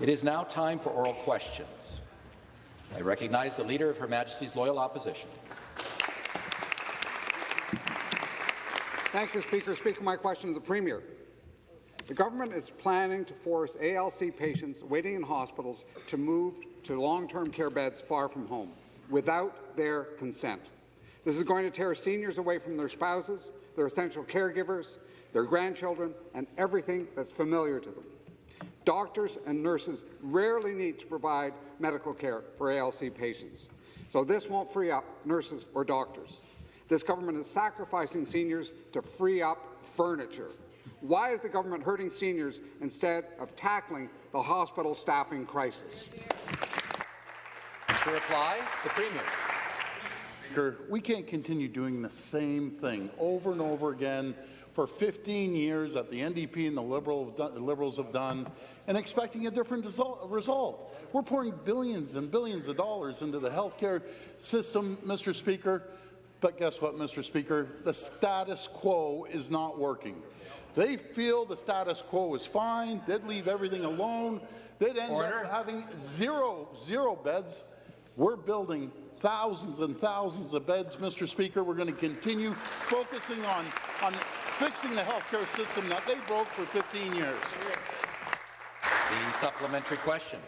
It is now time for oral questions. I recognize the Leader of Her Majesty's Loyal Opposition. Thank you, Speaker. Speaker, my question to the Premier. The government is planning to force ALC patients waiting in hospitals to move to long-term care beds far from home without their consent. This is going to tear seniors away from their spouses, their essential caregivers, their grandchildren, and everything that's familiar to them. Doctors and nurses rarely need to provide medical care for ALC patients, so this won't free up nurses or doctors. This government is sacrificing seniors to free up furniture. Why is the government hurting seniors instead of tackling the hospital staffing crisis? To reply, the Premier. Speaker, we can't continue doing the same thing over and over again for 15 years that the NDP and the Liberal have done, Liberals have done and expecting a different result. We're pouring billions and billions of dollars into the healthcare system, Mr. Speaker, but guess what, Mr. Speaker? The status quo is not working. They feel the status quo is fine. They'd leave everything alone. They'd end Order. up having zero, zero beds. We're building thousands and thousands of beds, Mr. Speaker. We're going to continue focusing on, on fixing the healthcare system that they broke for 15 years. The supplementary question.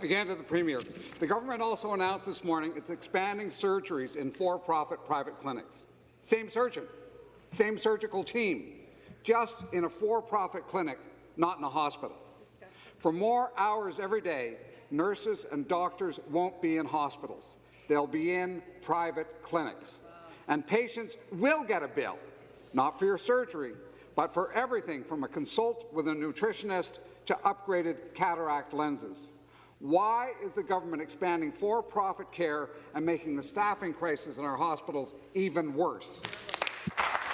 Again to the Premier. The government also announced this morning it's expanding surgeries in for-profit private clinics. Same surgeon, same surgical team, just in a for-profit clinic, not in a hospital. For more hours every day, nurses and doctors won't be in hospitals. They'll be in private clinics. And patients will get a bill, not for your surgery, but for everything from a consult with a nutritionist to upgraded cataract lenses. Why is the government expanding for-profit care and making the staffing crisis in our hospitals even worse?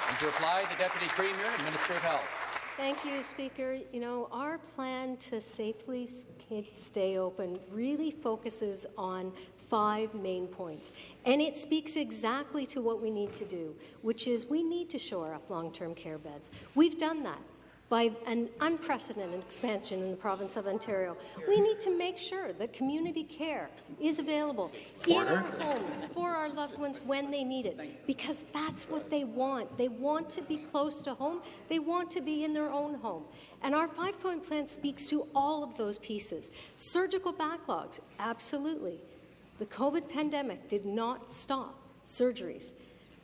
And to reply, the Deputy Premier and Minister of Health. Thank you, Speaker. You know, our plan to safely stay open really focuses on five main points. And it speaks exactly to what we need to do, which is we need to shore up long-term care beds. We've done that by an unprecedented expansion in the province of Ontario. We need to make sure that community care is available Order. in our homes for our loved ones when they need it, because that's what they want. They want to be close to home. They want to be in their own home. And our five-point plan speaks to all of those pieces. Surgical backlogs, absolutely. The COVID pandemic did not stop surgeries.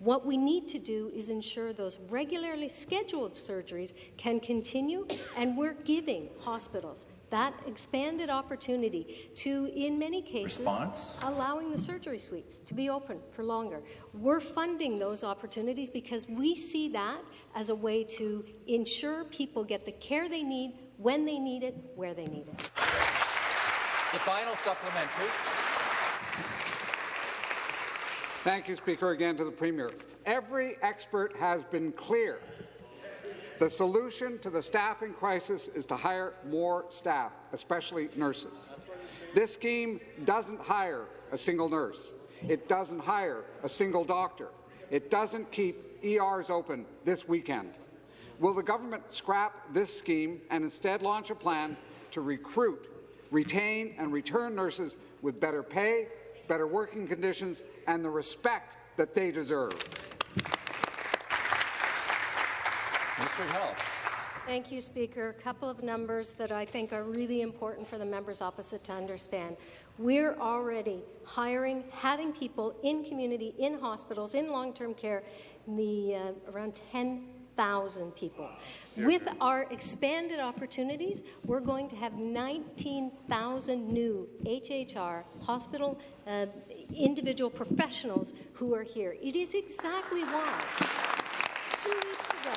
What we need to do is ensure those regularly scheduled surgeries can continue, and we're giving hospitals that expanded opportunity to, in many cases, Response? allowing the surgery suites to be open for longer. We're funding those opportunities because we see that as a way to ensure people get the care they need, when they need it, where they need it. The final supplementary. Thank you, Speaker. Again to the Premier. Every expert has been clear. The solution to the staffing crisis is to hire more staff, especially nurses. This scheme doesn't hire a single nurse. It doesn't hire a single doctor. It doesn't keep ERs open this weekend. Will the government scrap this scheme and instead launch a plan to recruit, retain and return nurses with better pay, better working conditions, and the respect that they deserve. Minister of Health. Thank you, Speaker. A couple of numbers that I think are really important for the members opposite to understand. We're already hiring, having people in community, in hospitals, in long-term care, the uh, around 10 1,000 people. With our expanded opportunities, we're going to have 19,000 new HHR hospital uh, individual professionals who are here. It is exactly why two weeks ago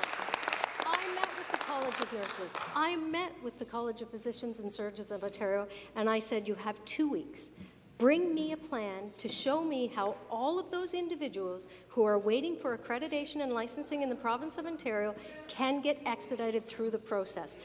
I met with the College of Nurses, I met with the College of Physicians and Surgeons of Ontario, and I said, you have two weeks Bring me a plan to show me how all of those individuals who are waiting for accreditation and licensing in the province of Ontario can get expedited through the process.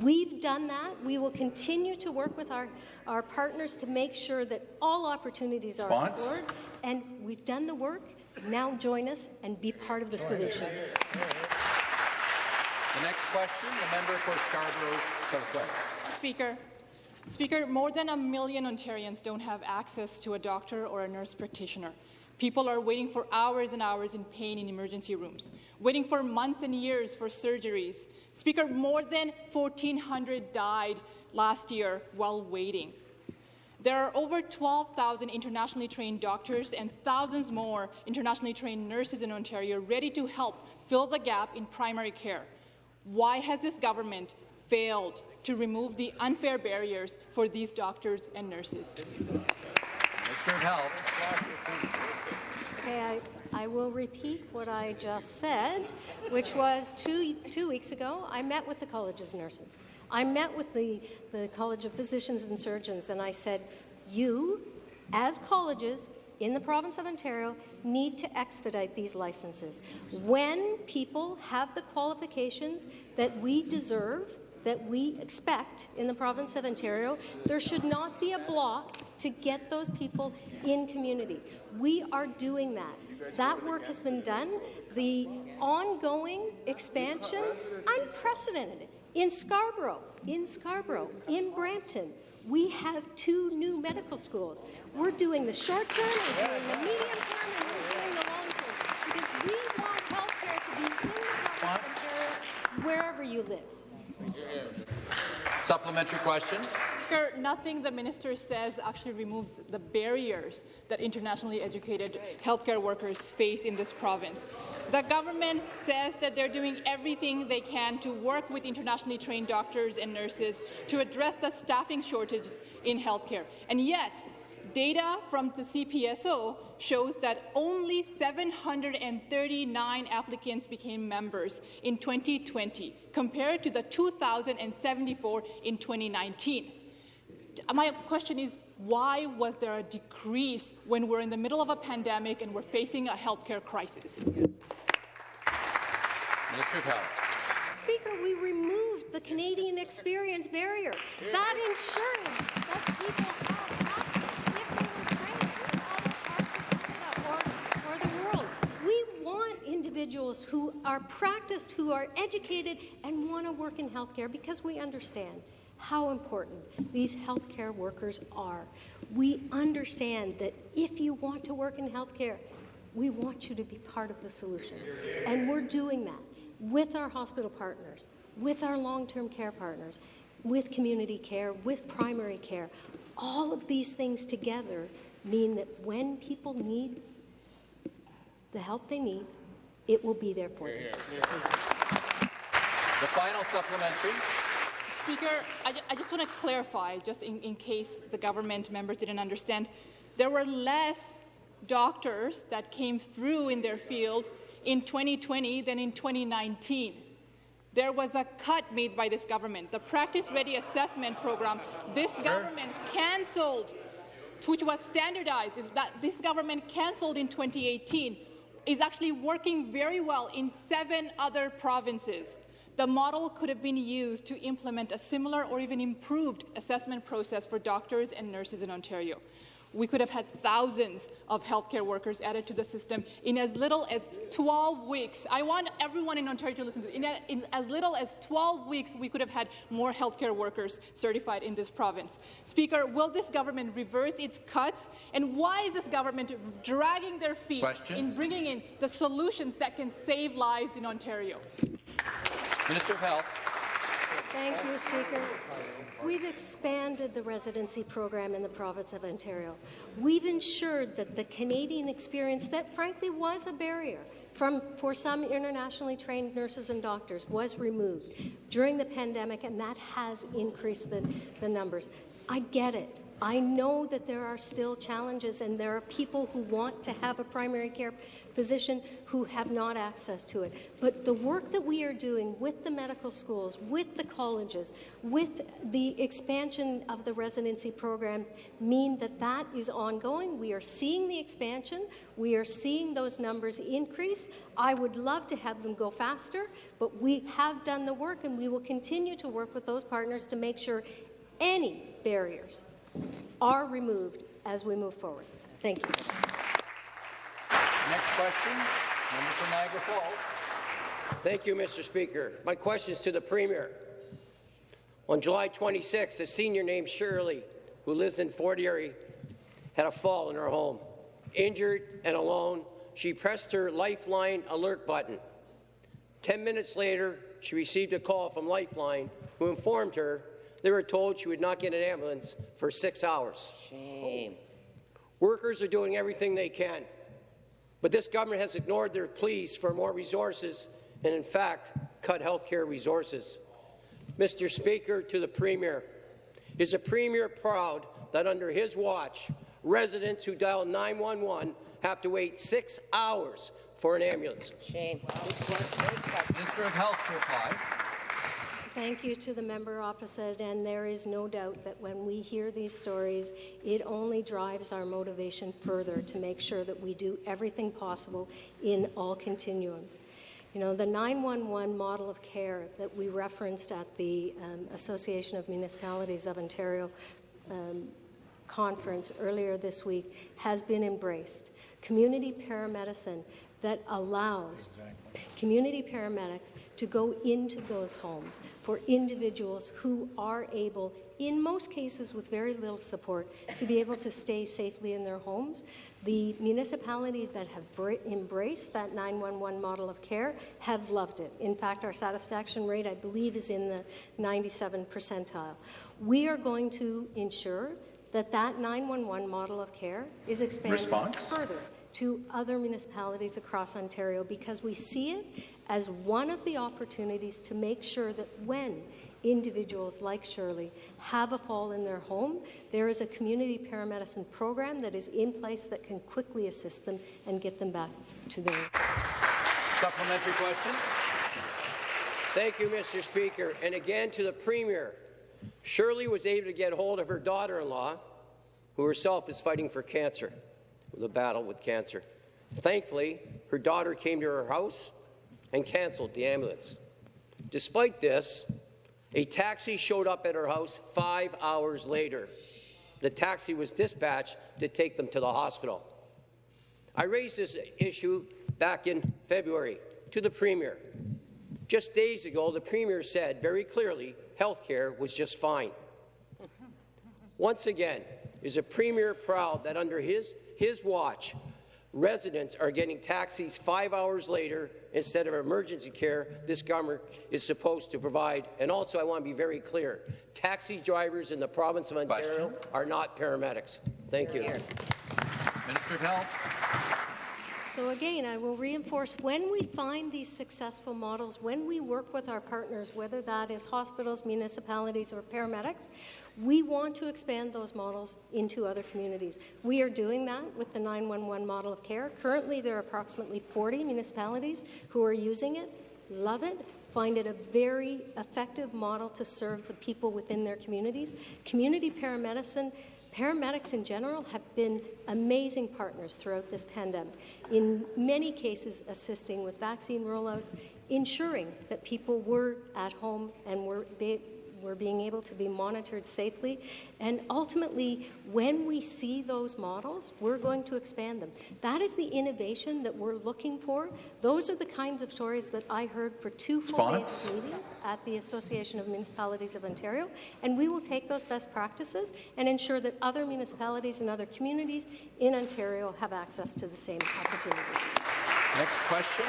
We've done that. We will continue to work with our, our partners to make sure that all opportunities are Spons? explored. And we've done the work. Now join us and be part of the solution. The next question, the member for Scarborough Southwest. Speaker, Speaker, more than a million Ontarians don't have access to a doctor or a nurse practitioner. People are waiting for hours and hours in pain in emergency rooms, waiting for months and years for surgeries. Speaker, more than 1,400 died last year while waiting. There are over 12,000 internationally trained doctors and thousands more internationally trained nurses in Ontario ready to help fill the gap in primary care. Why has this government failed to remove the unfair barriers for these doctors and nurses? Minister of Health. Okay, I, I will repeat what I just said, which was two, two weeks ago, I met with the College of Nurses. I met with the, the College of Physicians and Surgeons, and I said, you, as colleges in the province of Ontario, need to expedite these licenses. When people have the qualifications that we deserve, that we expect in the province of Ontario, there should not be a block to get those people in community. We are doing that. That work has been done. The ongoing expansion, unprecedented. In Scarborough, in Scarborough, in Brampton, we have two new medical schools. We're doing the short term, we're doing the medium term, and we're doing the long term because we want healthcare to be in the province of Ontario, wherever you live. Supplementary question. Nothing the minister says actually removes the barriers that internationally educated healthcare workers face in this province. The government says that they're doing everything they can to work with internationally trained doctors and nurses to address the staffing shortages in healthcare. And yet, data from the CPSO shows that only 739 applicants became members in 2020, compared to the 2,074 in 2019. My question is, why was there a decrease when we're in the middle of a pandemic and we're facing a healthcare crisis? Minister of Health. Speaker, we removed the Canadian experience barrier. That ensuring that people have access if they were trained in other parts of Canada or, or the world. We want individuals who are practiced, who are educated, and want to work in healthcare because we understand how important these healthcare workers are. We understand that if you want to work in healthcare, we want you to be part of the solution. And we're doing that with our hospital partners, with our long-term care partners, with community care, with primary care. All of these things together mean that when people need the help they need, it will be there for them. The final supplementary. Speaker, I, I just want to clarify, just in, in case the government members didn't understand, there were less doctors that came through in their field in 2020 than in 2019. There was a cut made by this government. The Practice Ready Assessment Program, this government cancelled, which was standardized, that this government cancelled in 2018, is actually working very well in seven other provinces. The model could have been used to implement a similar or even improved assessment process for doctors and nurses in Ontario. We could have had thousands of healthcare workers added to the system in as little as 12 weeks. I want everyone in Ontario to listen to this. In, a, in as little as 12 weeks, we could have had more healthcare workers certified in this province. Speaker, will this government reverse its cuts? And why is this government dragging their feet Question. in bringing in the solutions that can save lives in Ontario? Minister of Health. Thank you, Speaker. We've expanded the residency program in the province of Ontario. We've ensured that the Canadian experience that frankly was a barrier from, for some internationally trained nurses and doctors was removed during the pandemic, and that has increased the, the numbers. I get it. I know that there are still challenges, and there are people who want to have a primary care physician who have not access to it. But the work that we are doing with the medical schools, with the colleges, with the expansion of the residency program mean that that is ongoing. We are seeing the expansion. We are seeing those numbers increase. I would love to have them go faster, but we have done the work, and we will continue to work with those partners to make sure any barriers are removed as we move forward. Thank you. Next question. Member for Niagara Falls. Thank you, Mr. Speaker. My question is to the Premier. On July 26, a senior named Shirley, who lives in Fort Erie, had a fall in her home. Injured and alone, she pressed her Lifeline alert button. Ten minutes later, she received a call from Lifeline, who informed her they were told she would not get an ambulance for six hours. Shame. Workers are doing everything they can, but this government has ignored their pleas for more resources and, in fact, cut health care resources. Mr. Speaker, to the Premier, is the Premier proud that under his watch, residents who dial 911 have to wait six hours for an ambulance? Shame. Minister of Health to reply. Thank you to the member opposite, and there is no doubt that when we hear these stories, it only drives our motivation further to make sure that we do everything possible in all continuums. You know, the 911 model of care that we referenced at the um, Association of Municipalities of Ontario um, conference earlier this week has been embraced. Community paramedicine that allows community paramedics to go into those homes for individuals who are able, in most cases with very little support, to be able to stay safely in their homes. The municipalities that have embraced that 911 model of care have loved it. In fact, our satisfaction rate, I believe, is in the 97 percentile. We are going to ensure that that 911 model of care is expanded Response? further to other municipalities across Ontario because we see it as one of the opportunities to make sure that when individuals like Shirley have a fall in their home, there is a community paramedicine program that is in place that can quickly assist them and get them back to their Supplementary question. Thank you, Mr. Speaker. And again to the Premier. Shirley was able to get hold of her daughter-in-law, who herself is fighting for cancer, the battle with cancer. Thankfully, her daughter came to her house and canceled the ambulance. Despite this, a taxi showed up at her house five hours later. The taxi was dispatched to take them to the hospital. I raised this issue back in February to the Premier. Just days ago, the Premier said very clearly health care was just fine. Once again, is the Premier proud that under his, his watch, residents are getting taxis five hours later instead of emergency care this government is supposed to provide? And also, I want to be very clear, taxi drivers in the province of Ontario Question. are not paramedics. Thank you. Minister of Health. So again, I will reinforce, when we find these successful models, when we work with our partners, whether that is hospitals, municipalities, or paramedics, we want to expand those models into other communities. We are doing that with the 911 model of care. Currently, there are approximately 40 municipalities who are using it, love it, find it a very effective model to serve the people within their communities. Community paramedicine Paramedics in general have been amazing partners throughout this pandemic, in many cases assisting with vaccine rollouts, ensuring that people were at home and were, were being able to be monitored safely. And ultimately, when we see those models, we're going to expand them. That is the innovation that we're looking for. Those are the kinds of stories that I heard for two full days meetings at the Association of Municipalities of Ontario, and we will take those best practices and ensure that other municipalities and other communities in Ontario have access to the same opportunities. Next question.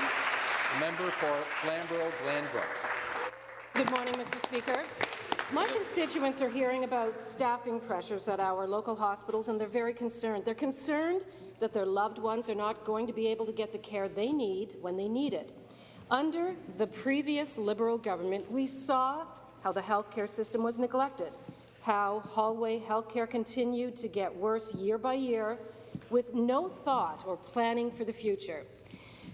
Member for Flamborough-Glanbrook. Good morning, Mr. Speaker. My constituents are hearing about staffing pressures at our local hospitals, and they're very concerned. They're concerned that their loved ones are not going to be able to get the care they need when they need it. Under the previous Liberal government, we saw how the healthcare system was neglected, how hallway healthcare continued to get worse year by year with no thought or planning for the future.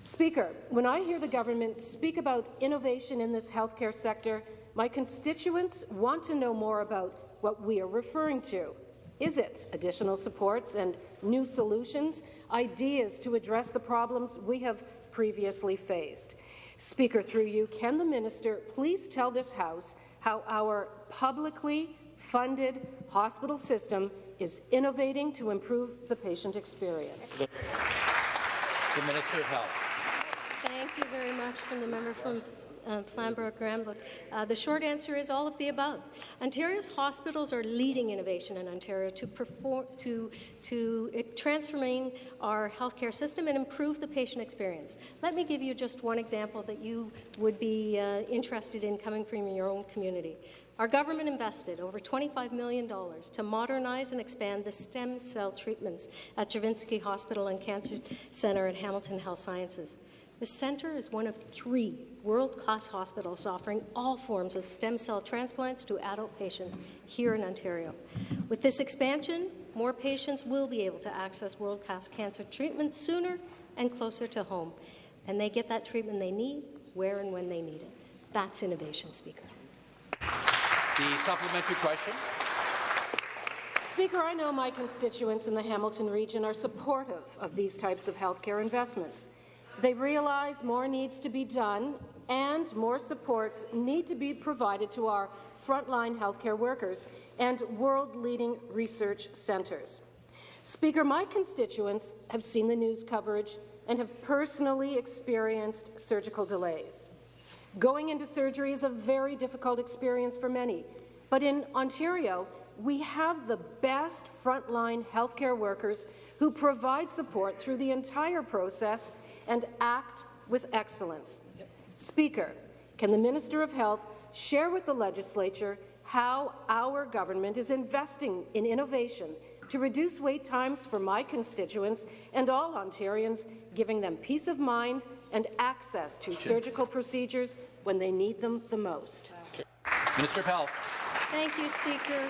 Speaker, when I hear the government speak about innovation in this healthcare sector, my constituents want to know more about what we are referring to. Is it additional supports and new solutions, ideas to address the problems we have previously faced? Speaker, through you, can the minister please tell this House how our publicly funded hospital system is innovating to improve the patient experience? The Minister of Health. Thank you very much from the member from uh, Flamborough Granbrook. Uh, the short answer is all of the above. Ontario's hospitals are leading innovation in Ontario to, perform, to, to transforming our healthcare system and improve the patient experience. Let me give you just one example that you would be uh, interested in coming from your own community. Our government invested over $25 million to modernize and expand the stem cell treatments at Juravinski Hospital and Cancer Centre at Hamilton Health Sciences. The centre is one of three world-class hospitals offering all forms of stem cell transplants to adult patients here in Ontario. With this expansion, more patients will be able to access world-class cancer treatment sooner and closer to home, and they get that treatment they need where and when they need it. That's innovation, Speaker. The supplementary question. Speaker, I know my constituents in the Hamilton region are supportive of these types of healthcare investments. They realize more needs to be done and more supports need to be provided to our frontline healthcare workers and world-leading research centres. Speaker, my constituents have seen the news coverage and have personally experienced surgical delays. Going into surgery is a very difficult experience for many, but in Ontario, we have the best frontline healthcare workers who provide support through the entire process and act with excellence. Speaker, can the Minister of Health share with the legislature how our government is investing in innovation to reduce wait times for my constituents and all Ontarians, giving them peace of mind and access to surgical procedures when they need them the most. Minister of Health. Thank you, Speaker.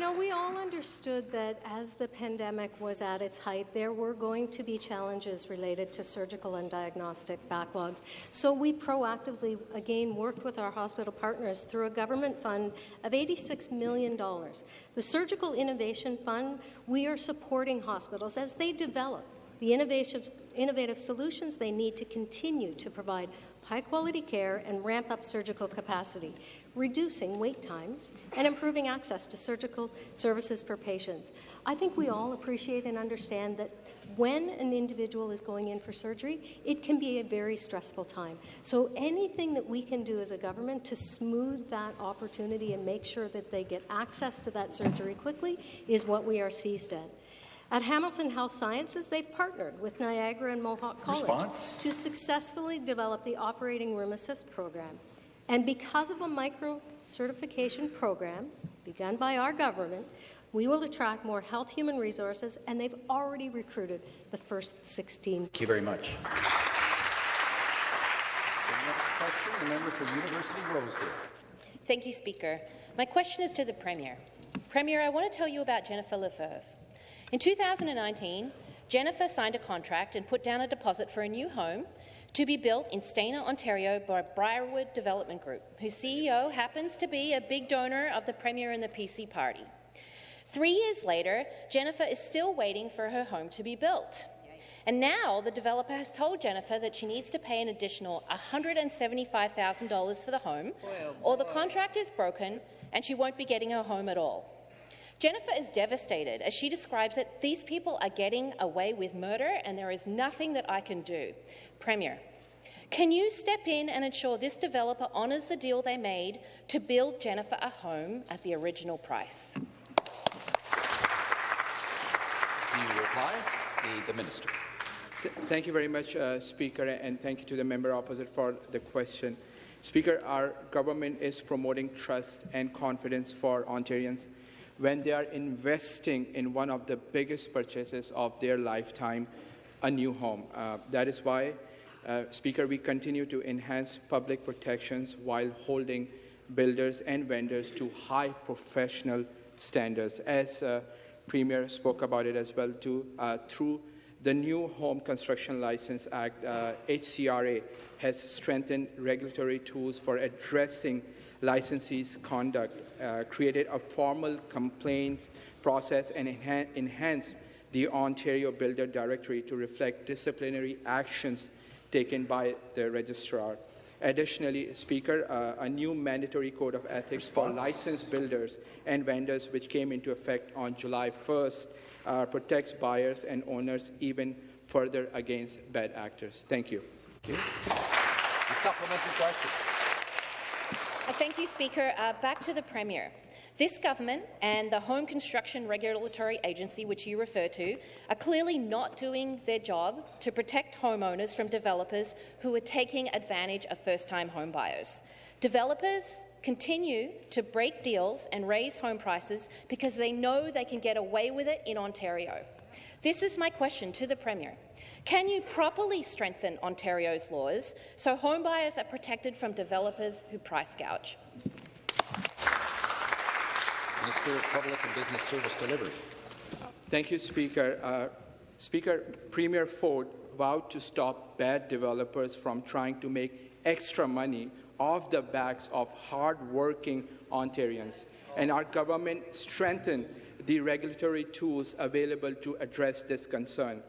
Know, we all understood that as the pandemic was at its height, there were going to be challenges related to surgical and diagnostic backlogs. So we proactively, again, worked with our hospital partners through a government fund of $86 million. The Surgical Innovation Fund, we are supporting hospitals as they develop the innovative, innovative solutions they need to continue to provide high-quality care and ramp up surgical capacity, reducing wait times and improving access to surgical services for patients. I think we all appreciate and understand that when an individual is going in for surgery, it can be a very stressful time. So anything that we can do as a government to smooth that opportunity and make sure that they get access to that surgery quickly is what we are seized at. At Hamilton Health Sciences, they've partnered with Niagara and Mohawk College Response? to successfully develop the Operating Room Assist program. And because of a micro certification program begun by our government, we will attract more health human resources, and they've already recruited the first 16. Thank you very much. The next question, the member for University Rosedale. Thank you, Speaker. My question is to the Premier. Premier, I want to tell you about Jennifer Lefebvre. In 2019, Jennifer signed a contract and put down a deposit for a new home to be built in Stayner, Ontario by Briarwood Development Group, whose CEO happens to be a big donor of the Premier and the PC Party. Three years later, Jennifer is still waiting for her home to be built. And now the developer has told Jennifer that she needs to pay an additional $175,000 for the home, or the contract is broken and she won't be getting her home at all. Jennifer is devastated. As she describes it, these people are getting away with murder and there is nothing that I can do. Premier, can you step in and ensure this developer honours the deal they made to build Jennifer a home at the original price? The reply, the, the minister. Th thank you very much, uh, Speaker, and thank you to the member opposite for the question. Speaker, our government is promoting trust and confidence for Ontarians when they are investing in one of the biggest purchases of their lifetime, a new home. Uh, that is why, uh, Speaker, we continue to enhance public protections while holding builders and vendors to high professional standards. As uh, Premier spoke about it as well, too, uh, through the new Home Construction License Act, HCRA uh, has strengthened regulatory tools for addressing licensees' conduct, uh, created a formal complaints process, and enha enhanced the Ontario Builder Directory to reflect disciplinary actions taken by the registrar. Additionally, Speaker, uh, a new mandatory code of ethics Response. for licensed builders and vendors, which came into effect on July 1st, uh, protects buyers and owners even further against bad actors. Thank you. Thank you. Supplementary question. Uh, thank you, Speaker. Uh, back to the Premier. This government and the Home Construction Regulatory Agency, which you refer to, are clearly not doing their job to protect homeowners from developers who are taking advantage of first-time homebuyers. Developers continue to break deals and raise home prices because they know they can get away with it in Ontario. This is my question to the Premier. Can you properly strengthen Ontario's laws so homebuyers are protected from developers who price gouge? Minister of Public and Business Service Delivery. Thank you, Speaker. Uh, Speaker, Premier Ford vowed to stop bad developers from trying to make extra money off the backs of hard-working Ontarians, and our government strengthened the regulatory tools available to address this concern.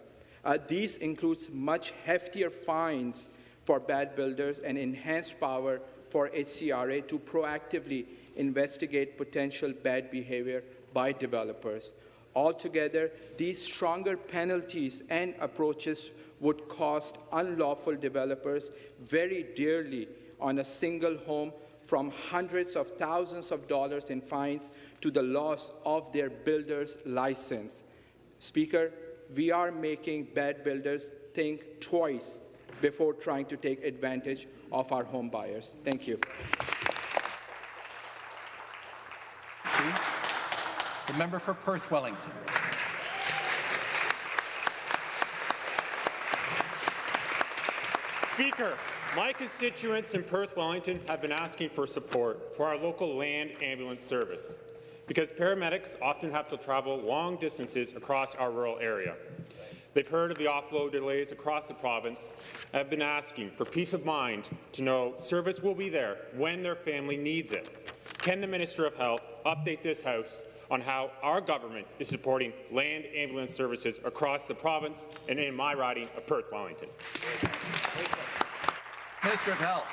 Uh, these includes much heftier fines for bad builders and enhanced power for HCRA to proactively investigate potential bad behavior by developers. Altogether, these stronger penalties and approaches would cost unlawful developers very dearly on a single home from hundreds of thousands of dollars in fines to the loss of their builder's license. Speaker, we are making bad builders think twice before trying to take advantage of our home buyers. Thank you. The member for Perth Wellington. Speaker, my constituents in Perth Wellington have been asking for support for our local land ambulance service because paramedics often have to travel long distances across our rural area. They've heard of the offload delays across the province and have been asking for peace of mind to know service will be there when their family needs it. Can the Minister of Health update this House on how our government is supporting land ambulance services across the province and in my riding of Perth Wellington? Minister of Health.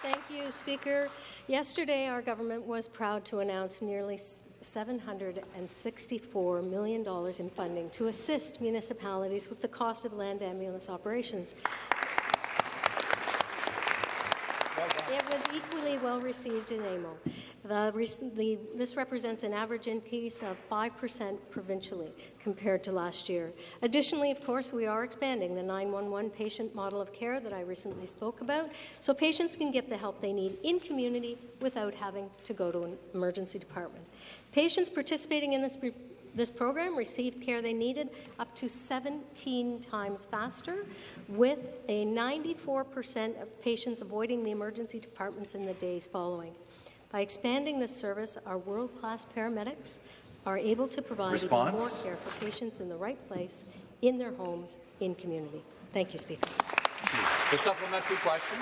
Thank you, Speaker. Yesterday, our government was proud to announce nearly $764 million in funding to assist municipalities with the cost of land ambulance operations. It was equally well received in AMO. The, this represents an average increase of 5% provincially compared to last year. Additionally, of course, we are expanding the 911 patient model of care that I recently spoke about, so patients can get the help they need in community without having to go to an emergency department. Patients participating in this this program received care they needed up to 17 times faster, with a 94% of patients avoiding the emergency departments in the days following. By expanding this service, our world-class paramedics are able to provide Response? even more care for patients in the right place, in their homes, in community. Thank you, Speaker. The supplementary question.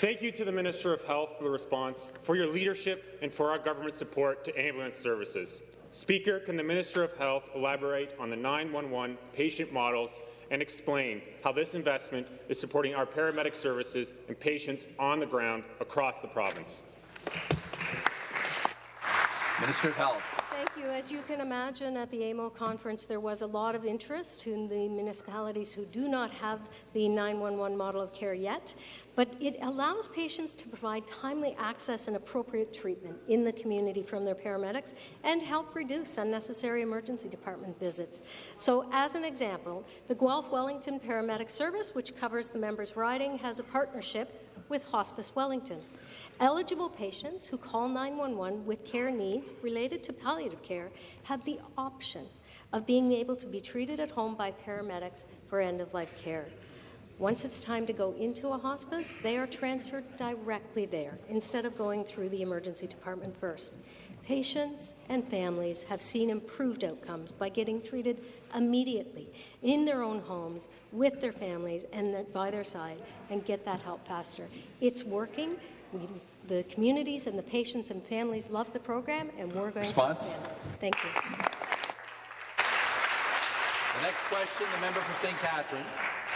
Thank you to the Minister of Health for the response, for your leadership, and for our government support to ambulance services. Speaker, can the Minister of Health elaborate on the 911 patient models and explain how this investment is supporting our paramedic services and patients on the ground across the province? Minister of Health. Thank you. As you can imagine, at the AMO conference, there was a lot of interest in the municipalities who do not have the 911 model of care yet, but it allows patients to provide timely access and appropriate treatment in the community from their paramedics and help reduce unnecessary emergency department visits. So, as an example, the Guelph Wellington Paramedic Service, which covers the members' riding, has a partnership with Hospice Wellington. Eligible patients who call 911 with care needs related to palliative care have the option of being able to be treated at home by paramedics for end-of-life care. Once it's time to go into a hospice, they are transferred directly there instead of going through the emergency department first. Patients and families have seen improved outcomes by getting treated immediately in their own homes with their families and by their side and get that help faster. It's working. We, the communities and the patients and families love the program, and we're going Response? to expand it. Thank you. The next question, the member for St. Catharines.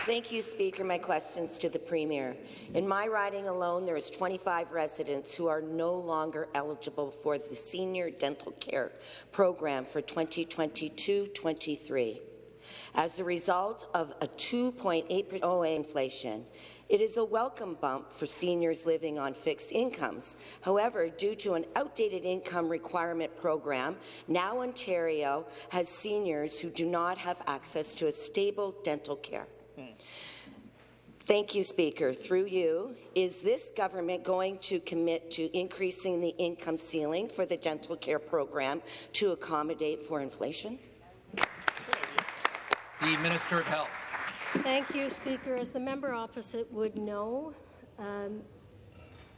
Thank you, Speaker. My questions to the Premier. In my riding alone, there is 25 residents who are no longer eligible for the Senior Dental Care Program for 2022-23. As a result of a 2.8% OA inflation It is a welcome bump for seniors living on fixed incomes. However, due to an outdated income requirement program, now Ontario has seniors who do not have access to a stable dental care. Thank you, Speaker. Through you, is this government going to commit to increasing the income ceiling for the dental care program to accommodate for inflation? The Minister of Health. Thank you, Speaker. As the member opposite would know, um,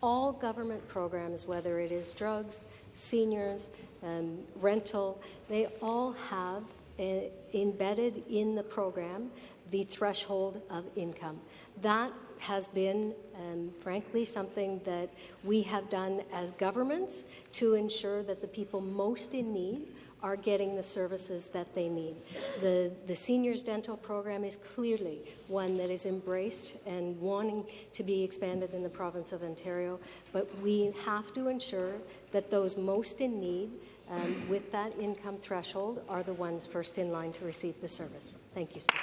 all government programs, whether it is drugs, seniors, um, rental, they all have uh, embedded in the program the threshold of income. That has been, um, frankly, something that we have done as governments to ensure that the people most in need are getting the services that they need. The, the seniors dental program is clearly one that is embraced and wanting to be expanded in the province of Ontario, but we have to ensure that those most in need um, with that income threshold are the ones first in line to receive the service. Thank you, Speaker.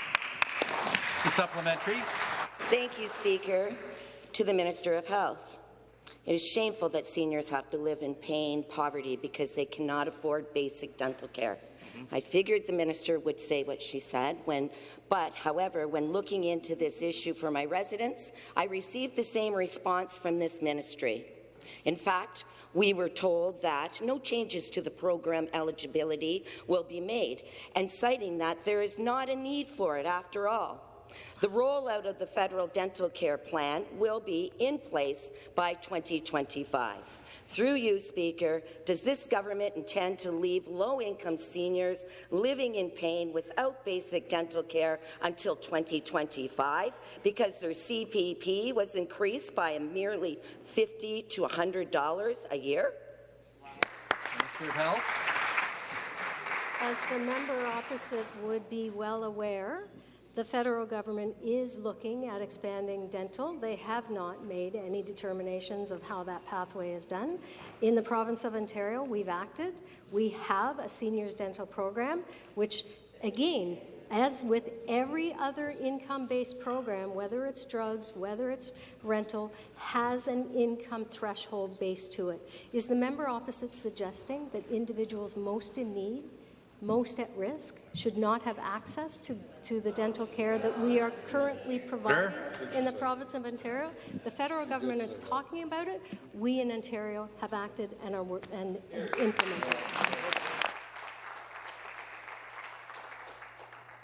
The supplementary. Thank you, Speaker. To the Minister of Health. It is shameful that seniors have to live in pain, poverty, because they cannot afford basic dental care. Mm-hmm. I figured the minister would say what she said, when, but, however, when looking into this issue for my residents, I received the same response from this ministry. In fact, we were told that no changes to the program eligibility will be made, and citing that there is not a need for it after all. The rollout of the federal dental care plan will be in place by 2025. Through you, Speaker, does this government intend to leave low-income seniors living in pain without basic dental care until 2025 because their CPP was increased by a merely 50 to $100 a year? Minister of Health. As the member opposite would be well aware, the federal government is looking at expanding dental. They have not made any determinations of how that pathway is done. In the province of Ontario, we've acted. We have a seniors dental program, which, again, as with every other income-based program, whether it's drugs, whether it's rental, has an income threshold base to it. Is the member opposite suggesting that individuals most in need most at risk should not have access to, to the dental care that we are currently providing in the province of Ontario. The federal government is talking about it. We in Ontario have acted and are and, and implemented it.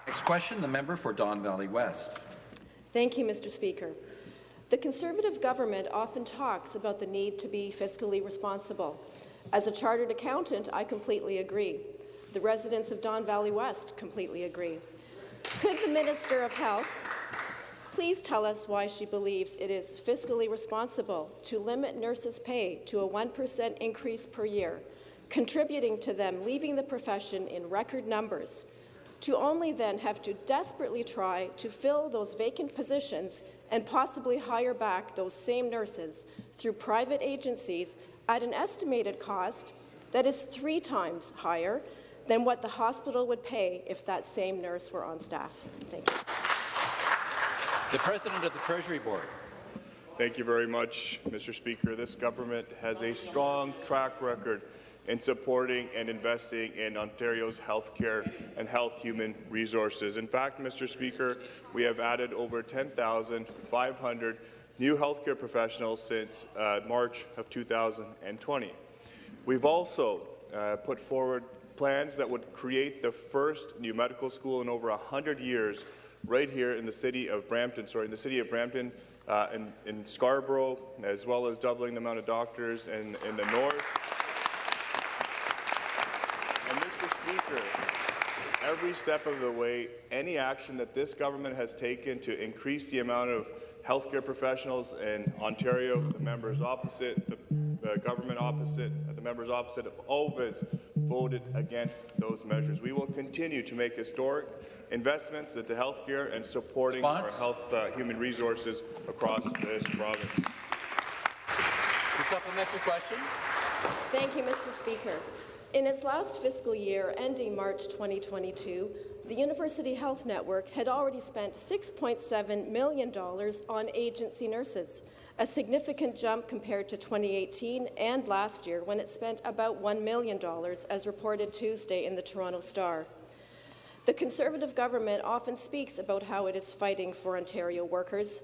Next question, the member for Don Valley West. Thank you, Mr. Speaker. The Conservative government often talks about the need to be fiscally responsible. As a chartered accountant, I completely agree. The residents of Don Valley West completely agree. Could the Minister of Health please tell us why she believes it is fiscally responsible to limit nurses' pay to a 1% increase per year, contributing to them leaving the profession in record numbers, to only then have to desperately try to fill those vacant positions and possibly hire back those same nurses through private agencies at an estimated cost that is three times higher than what the hospital would pay if that same nurse were on staff. Thank you. The President of the Treasury Board. Thank you very much, Mr. Speaker. This government has a strong track record in supporting and investing in Ontario's healthcare and health human resources. In fact, Mr. Speaker, we have added over 10,500 new healthcare professionals since uh, March of 2020. We've also uh, put forward plans that would create the first new medical school in over 100 years right here in the city of Brampton, sorry, in the city of Brampton, uh, in, in, Scarborough, as well as doubling the amount of doctors in, in the north. And Mr. Speaker, every step of the way, any action that this government has taken to increase the amount of healthcare professionals in Ontario, the members opposite, the uh, government opposite, the members opposite have always voted against those measures. We will continue to make historic investments into healthcare and supporting Response? our health uh, human resources across this province. The supplementary question. Thank you, Mr. Speaker. In its last fiscal year, ending March 2022, the University Health Network had already spent $6.7 million on agency nurses, a significant jump compared to 2018 and last year when it spent about $1 million, as reported Tuesday in the Toronto Star. The Conservative government often speaks about how it is fighting for Ontario workers,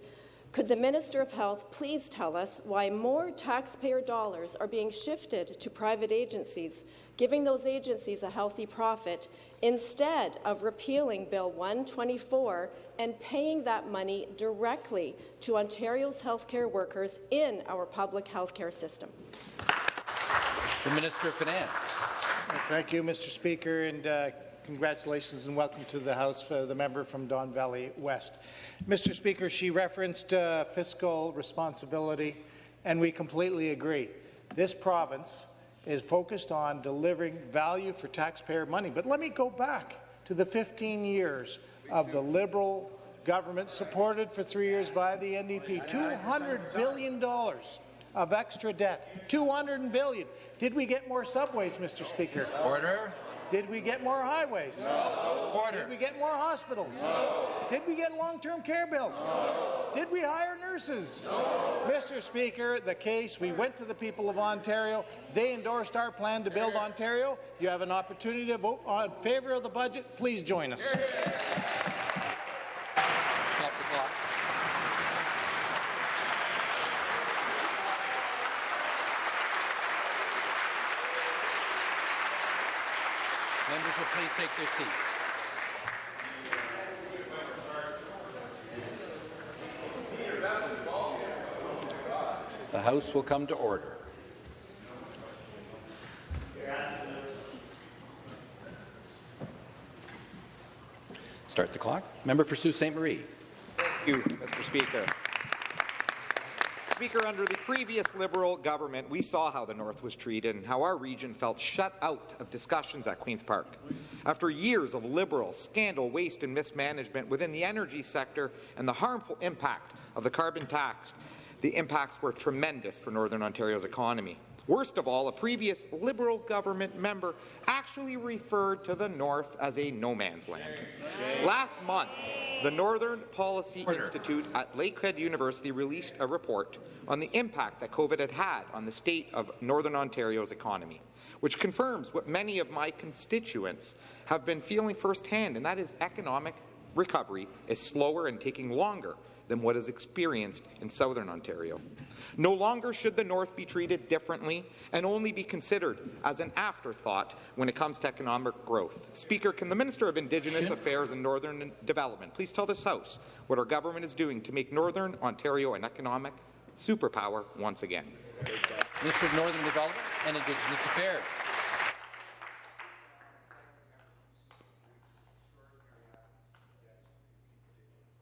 could the Minister of Health please tell us why more taxpayer dollars are being shifted to private agencies, giving those agencies a healthy profit, instead of repealing Bill 124 and paying that money directly to Ontario's healthcare workers in our public healthcare system? The Minister of Finance. Thank you, Mr. Speaker, and uh, Congratulations and welcome to the House for the member from Don Valley West. Mr. Speaker, she referenced uh, fiscal responsibility, and we completely agree. This province is focused on delivering value for taxpayer money. But let me go back to the 15 years of the Liberal government, supported for three years by the NDP. $200 billion of extra debt. 200 billion. Did we get more subways, Mr. Speaker? Order. Did we get more highways? No. Order. Did we get more hospitals? No. Did we get long-term care built? No. Did we hire nurses? No. Mr. Speaker, the case, we went to the people of Ontario. They endorsed our plan to build Ontario. You have an opportunity to vote in favor of the budget. Please join us. Stop the clock. Members will please take their seats. The House will come to order. Start the clock. Member for Sault Ste. Marie. Thank you, Mr. Speaker. Speaker, under the previous Liberal government, we saw how the North was treated and how our region felt shut out of discussions at Queen's Park. After years of Liberal scandal, waste and mismanagement within the energy sector and the harmful impact of the carbon tax, the impacts were tremendous for Northern Ontario's economy. Worst of all, a previous Liberal government member actually referred to the North as a no man's land. Last month, the Northern Policy Order. Institute at Lakehead University released a report on the impact that COVID had had on the state of Northern Ontario's economy, which confirms what many of my constituents have been feeling firsthand, and that is economic recovery is slower and taking longer than what is experienced in Southern Ontario. No longer should the North be treated differently and only be considered as an afterthought when it comes to economic growth. Speaker, can the Minister of Indigenous Affairs and Northern Development please tell this House what our government is doing to make Northern Ontario an economic superpower once again? Minister of Northern Development and Indigenous Affairs.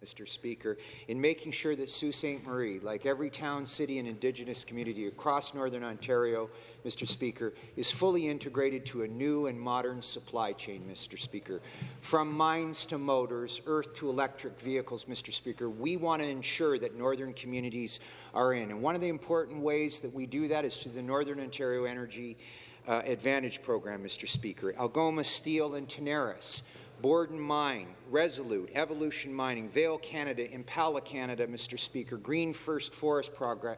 Mr. Speaker, in making sure that Sault Ste. Marie, like every town, city and Indigenous community across Northern Ontario, Mr. Speaker, is fully integrated to a new and modern supply chain, Mr. Speaker. From mines to motors, earth to electric vehicles, Mr. Speaker, we want to ensure that Northern communities are in. And one of the important ways that we do that is through the Northern Ontario Energy uh, Advantage Program, Mr. Speaker. Algoma Steel and Tenaris Borden Mine, Resolute, Evolution Mining, Vale Canada, Impala Canada, Mr. Speaker, Green First Forest Progress,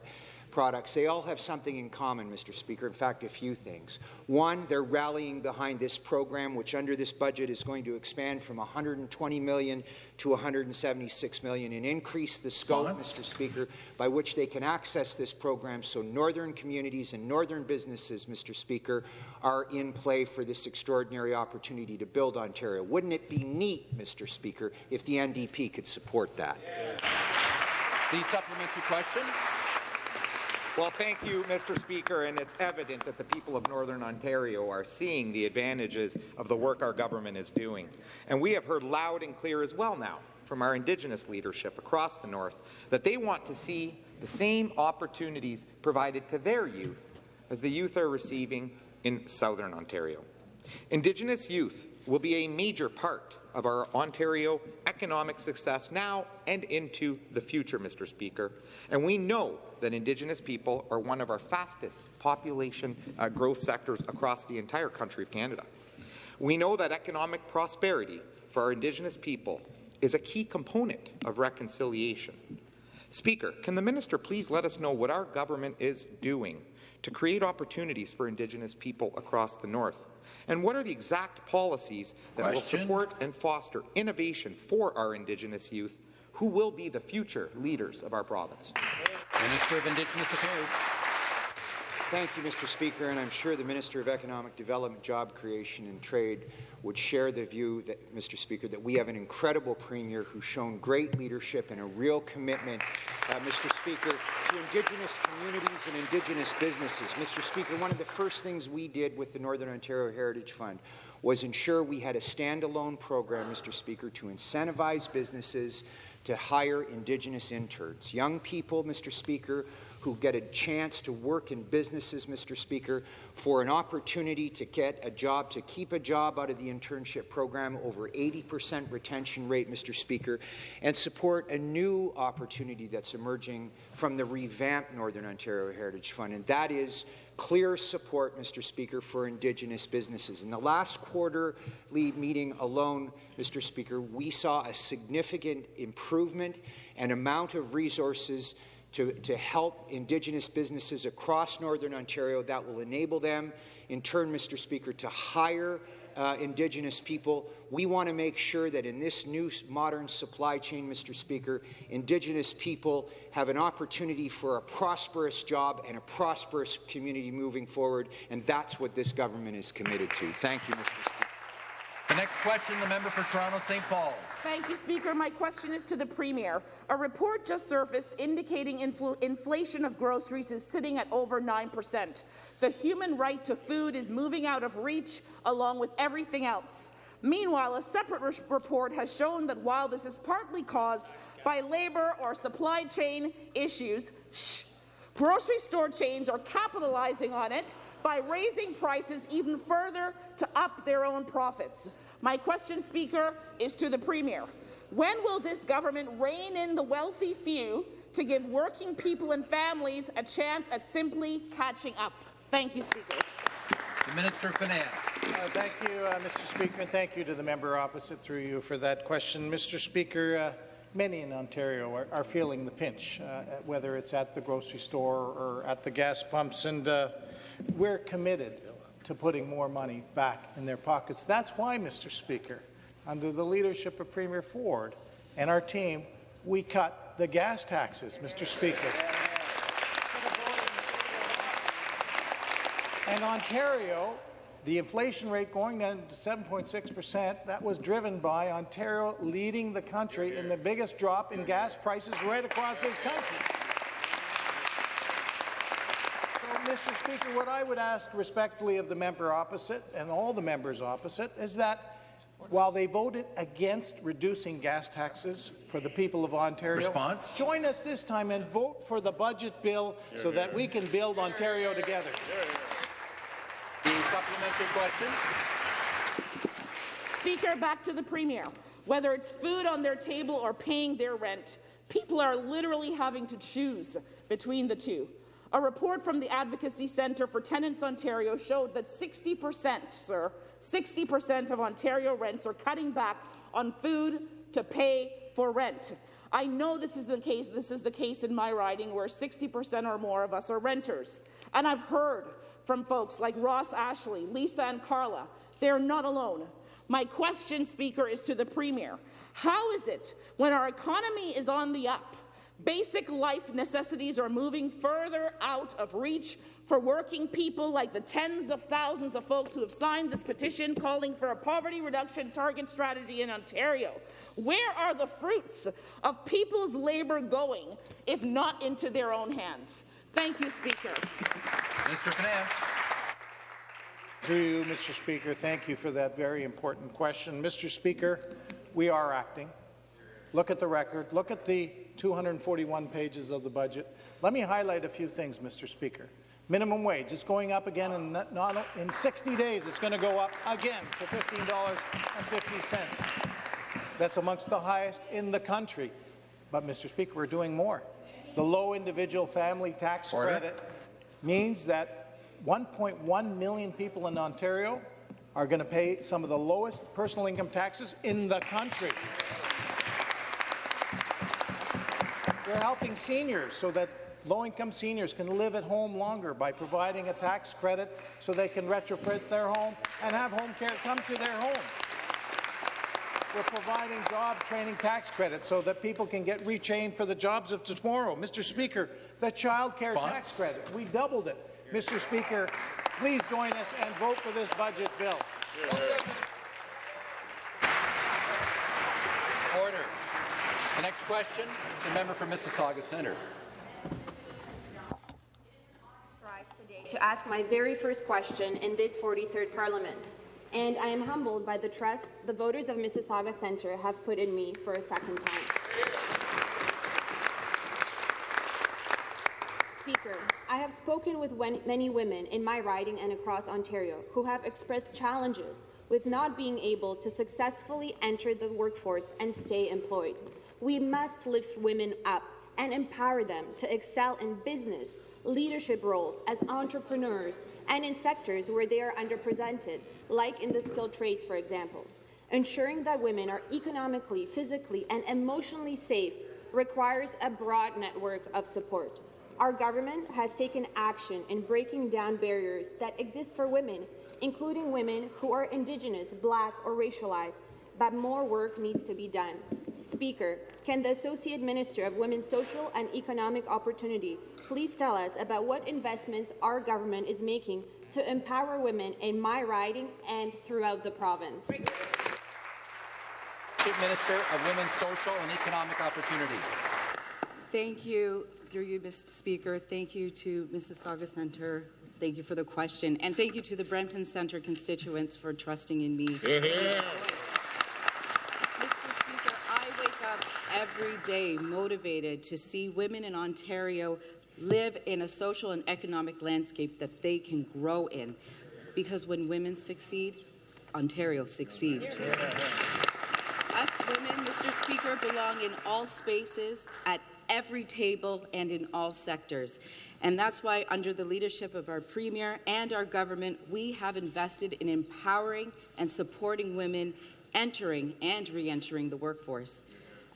products, they all have something in common, Mr. Speaker. In fact, a few things. One, they're rallying behind this program, which under this budget is going to expand from 120 million to 176 million and increase the scope, Mr. Speaker, by which they can access this program so northern communities and northern businesses, Mr. Speaker, are in play for this extraordinary opportunity to build Ontario. Wouldn't it be neat, Mr. Speaker, if the NDP could support that? The supplementary question. Well, thank you, Mr. Speaker, and it's evident that the people of Northern Ontario are seeing the advantages of the work our government is doing. And we have heard loud and clear as well now from our Indigenous leadership across the North that they want to see the same opportunities provided to their youth as the youth are receiving in Southern Ontario. Indigenous youth will be a major part of our Ontario economic success now and into the future, Mr. Speaker. And we know that Indigenous people are one of our fastest population uh, growth sectors across the entire country of Canada. We know that economic prosperity for our Indigenous people is a key component of reconciliation. Speaker, can the minister please let us know what our government is doing to create opportunities for Indigenous people across the North? And what are the exact policies that Question. will support and foster innovation for our Indigenous youth who will be the future leaders of our province? Minister of Indigenous Affairs. Thank you, Mr. Speaker, and I'm sure the Minister of Economic Development, Job Creation and Trade would share the view, that, Mr. Speaker, that we have an incredible Premier who's shown great leadership and a real commitment, uh, Mr. Speaker, to Indigenous communities and Indigenous businesses. Mr. Speaker, one of the first things we did with the Northern Ontario Heritage Fund was ensure we had a standalone program, Mr. Speaker, to incentivize businesses to hire Indigenous interns. Young people, Mr. Speaker, who get a chance to work in businesses, Mr. Speaker, for an opportunity to get a job, to keep a job out of the internship program, over 80% retention rate, Mr. Speaker, and support a new opportunity that's emerging from the revamped Northern Ontario Heritage Fund, and that is clear support, Mr. Speaker, for Indigenous businesses. In the last quarterly meeting alone, Mr. Speaker, we saw a significant improvement and amount of resources to, to help Indigenous businesses across Northern Ontario that will enable them, in turn, Mr. Speaker, to hire uh, Indigenous people. We want to make sure that in this new modern supply chain, Mr. Speaker, Indigenous people have an opportunity for a prosperous job and a prosperous community moving forward, and that's what this government is committed to. Thank you, Mr. Speaker. The next question, the member for Toronto St. Paul. Thank you, Speaker. My question is to the Premier. A report just surfaced indicating infl inflation of groceries is sitting at over 9%. The human right to food is moving out of reach along with everything else. Meanwhile, a separate re report has shown that while this is partly caused by labour or supply chain issues, shh, grocery store chains are capitalizing on it by raising prices even further to up their own profits. My question, Speaker, is to the Premier. When will this government rein in the wealthy few to give working people and families a chance at simply catching up? Thank you, Speaker. The Minister of Finance. Uh, thank you, uh, Mr. Speaker, and thank you to the member opposite through you for that question. Mr. Speaker, uh, many in Ontario are, are feeling the pinch, uh, whether it's at the grocery store or at the gas pumps, and uh, we're committed to putting more money back in their pockets. That's why, Mr. Speaker, under the leadership of Premier Ford and our team, we cut the gas taxes, Mr. Speaker. And Ontario, the inflation rate going down to 7.6 percent, that was driven by Ontario leading the country in the biggest drop in gas prices right across this country. So, Mr. Speaker, what I would ask respectfully of the member opposite and all the members opposite is that while they voted against reducing gas taxes for the people of Ontario, Response? join us this time and vote for the budget bill so that we can build Ontario together. The supplementary question. Speaker, back to the Premier. Whether it's food on their table or paying their rent, people are literally having to choose between the two. A report from the Advocacy Centre for Tenants Ontario showed that 60 percent, sir, 60 percent of Ontario rents are cutting back on food to pay for rent. I know this is the case. This is the case in my riding, where 60 percent or more of us are renters, and I've heard from folks like Ross Ashley, Lisa, and Carla. They're not alone. My question, Speaker, is to the Premier. How is it when our economy is on the up? Basic life necessities are moving further out of reach for working people like the tens of thousands of folks who have signed this petition calling for a poverty reduction target strategy in Ontario. Where are the fruits of people's labour going if not into their own hands? Thank you, Speaker. Mr. of Finance. Through you, Mr. Speaker, thank you for that very important question. Mr. Speaker, we are acting. Look at the record. Look at the 241 pages of the budget. Let me highlight a few things, Mr. Speaker. Minimum wage is going up again in, not, in 60 days. It's going to go up again to $15.50. that's amongst the highest in the country. But, Mr. Speaker, we're doing more. The low individual family tax Order. credit means that 1.1 million people in Ontario are going to pay some of the lowest personal income taxes in the country. We're helping seniors so that low-income seniors can live at home longer by providing a tax credit so they can retrofit their home and have home care come to their home. We're providing job training tax credits so that people can get retrained for the jobs of tomorrow. Mr. Speaker, the child care tax credit, we doubled it. Mr. Speaker, please join us and vote for this budget bill. Order. The next question, the member for Mississauga Centre. to ask my very first question in this 43rd Parliament. And I am humbled by the trust the voters of Mississauga Centre have put in me for a second time. Speaker, I have spoken with many women in my riding and across Ontario who have expressed challenges with not being able to successfully enter the workforce and stay employed. We must lift women up and empower them to excel in business, leadership roles as entrepreneurs, and in sectors where they are underrepresented, like in the skilled trades, for example. Ensuring that women are economically, physically, and emotionally safe requires a broad network of support. Our government has taken action in breaking down barriers that exist for women, including women who are Indigenous, Black, or racialized, but more work needs to be done. Speaker, can the Associate Minister of Women's Social and Economic Opportunity please tell us about what investments our government is making to empower women in my riding and throughout the province? Chief Minister of Women's Social and Economic Opportunity. Thank you, through you, Mr. Speaker. Thank you to Mississauga Centre. Thank you for the question. And thank you to the Brampton Centre constituents for trusting in me. Mr. Speaker, I wake up every day motivated to see women in Ontario live in a social and economic landscape that they can grow in. Because when women succeed, Ontario succeeds. Us women, Mr. Speaker, belong in all spaces, at every table, and in all sectors. And that's why, under the leadership of our Premier and our government, we have invested in empowering and supporting women entering and re-entering the workforce.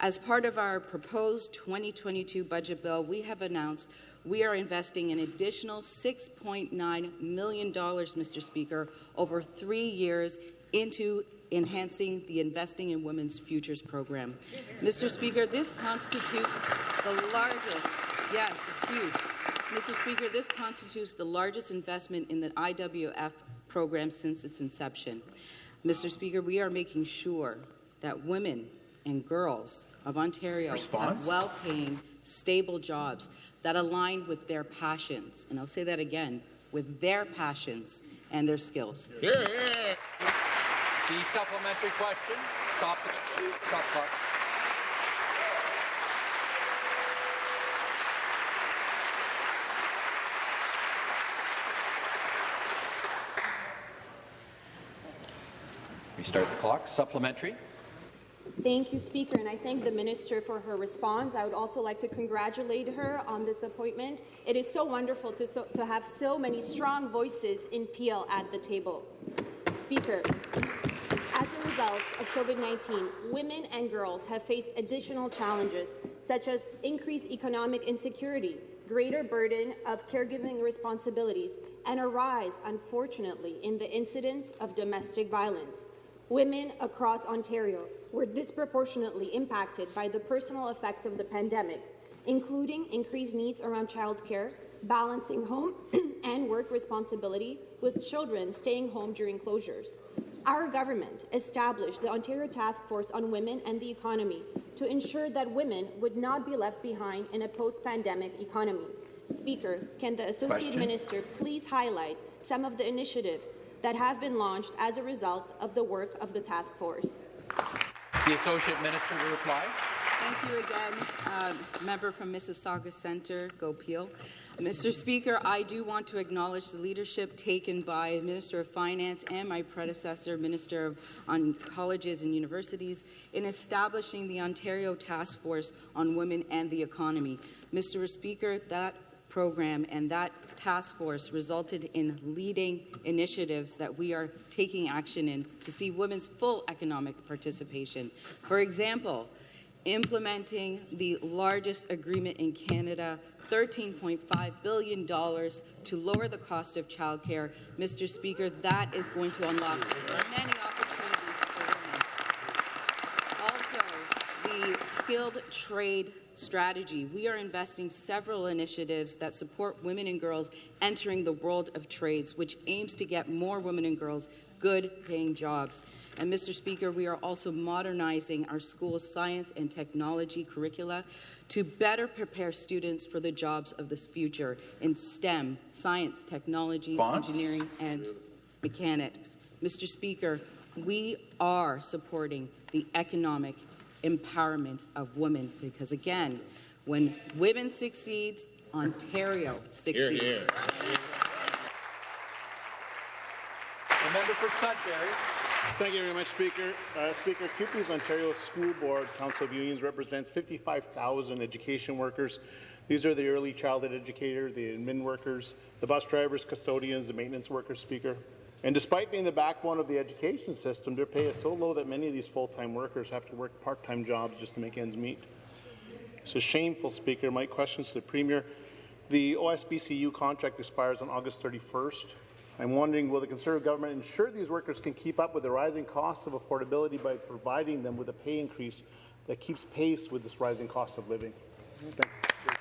As part of our proposed 2022 budget bill, we have announced we are investing an additional $6.9 million, Mr. Speaker, over three years into enhancing the Investing in Women's Futures program. Mr. Speaker, this constitutes the largest, yes, it's huge. Mr. Speaker, this constitutes the largest investment in the IWF program since its inception. Mr. Speaker, we are making sure that women and girls of Ontario Response? have well-paying, stable jobs that align with their passions. And I'll say that again, with their passions and their skills. The supplementary question. Stop the stop clock. Restart the clock. Supplementary. Thank you, Speaker, and I thank the Minister for her response. I would also like to congratulate her on this appointment. It is so wonderful to, so, to have so many strong voices in Peel at the table. Speaker, as a result of COVID-19, women and girls have faced additional challenges, such as increased economic insecurity, greater burden of caregiving responsibilities, and a rise, unfortunately, in the incidence of domestic violence. Women across Ontario were disproportionately impacted by the personal effects of the pandemic, including increased needs around childcare, balancing home and work responsibility with children staying home during closures. Our government established the Ontario Task Force on Women and the Economy to ensure that women would not be left behind in a post-pandemic economy. Speaker, can the Associate Question. Minister please highlight some of the initiatives that have been launched as a result of the work of the task force? The Associate Minister to reply. Thank you again, uh, member from Mississauga Centre, Go Peel. Mr. Speaker, I do want to acknowledge the leadership taken by Minister of Finance and my predecessor, Minister of on Colleges and Universities, in establishing the Ontario Task Force on Women and the Economy. Mr. Speaker, that program and that task force resulted in leading initiatives that we are taking action in to see women's full economic participation. For example, implementing the largest agreement in Canada $13.5 billion to lower the cost of childcare. Mr. Speaker, that is going to unlock many opportunities for women. Also, the skilled trade strategy. We are investing several initiatives that support women and girls entering the world of trades, which aims to get more women and girls good paying jobs. And Mr. Speaker, we are also modernizing our school science and technology curricula to better prepare students for the jobs of the future in STEM, science, technology, engineering, and mechanics. Mr. Speaker, we are supporting the economic empowerment of women because, again, when women succeed, Ontario succeeds. Hear, hear. The member for Sudbury. Thank you very much, Speaker. Uh, Speaker, CUPE's Ontario School Board Council of Unions represents 55,000 education workers. These are the early childhood educators, the admin workers, the bus drivers, custodians, the maintenance workers, Speaker. And despite being the backbone of the education system, their pay is so low that many of these full-time workers have to work part-time jobs just to make ends meet. It's a shameful, Speaker. My questions to the Premier. The OSBCU contract expires on August 31st. I'm wondering, will the Conservative government ensure these workers can keep up with the rising cost of affordability by providing them with a pay increase that keeps pace with this rising cost of living? Thank you.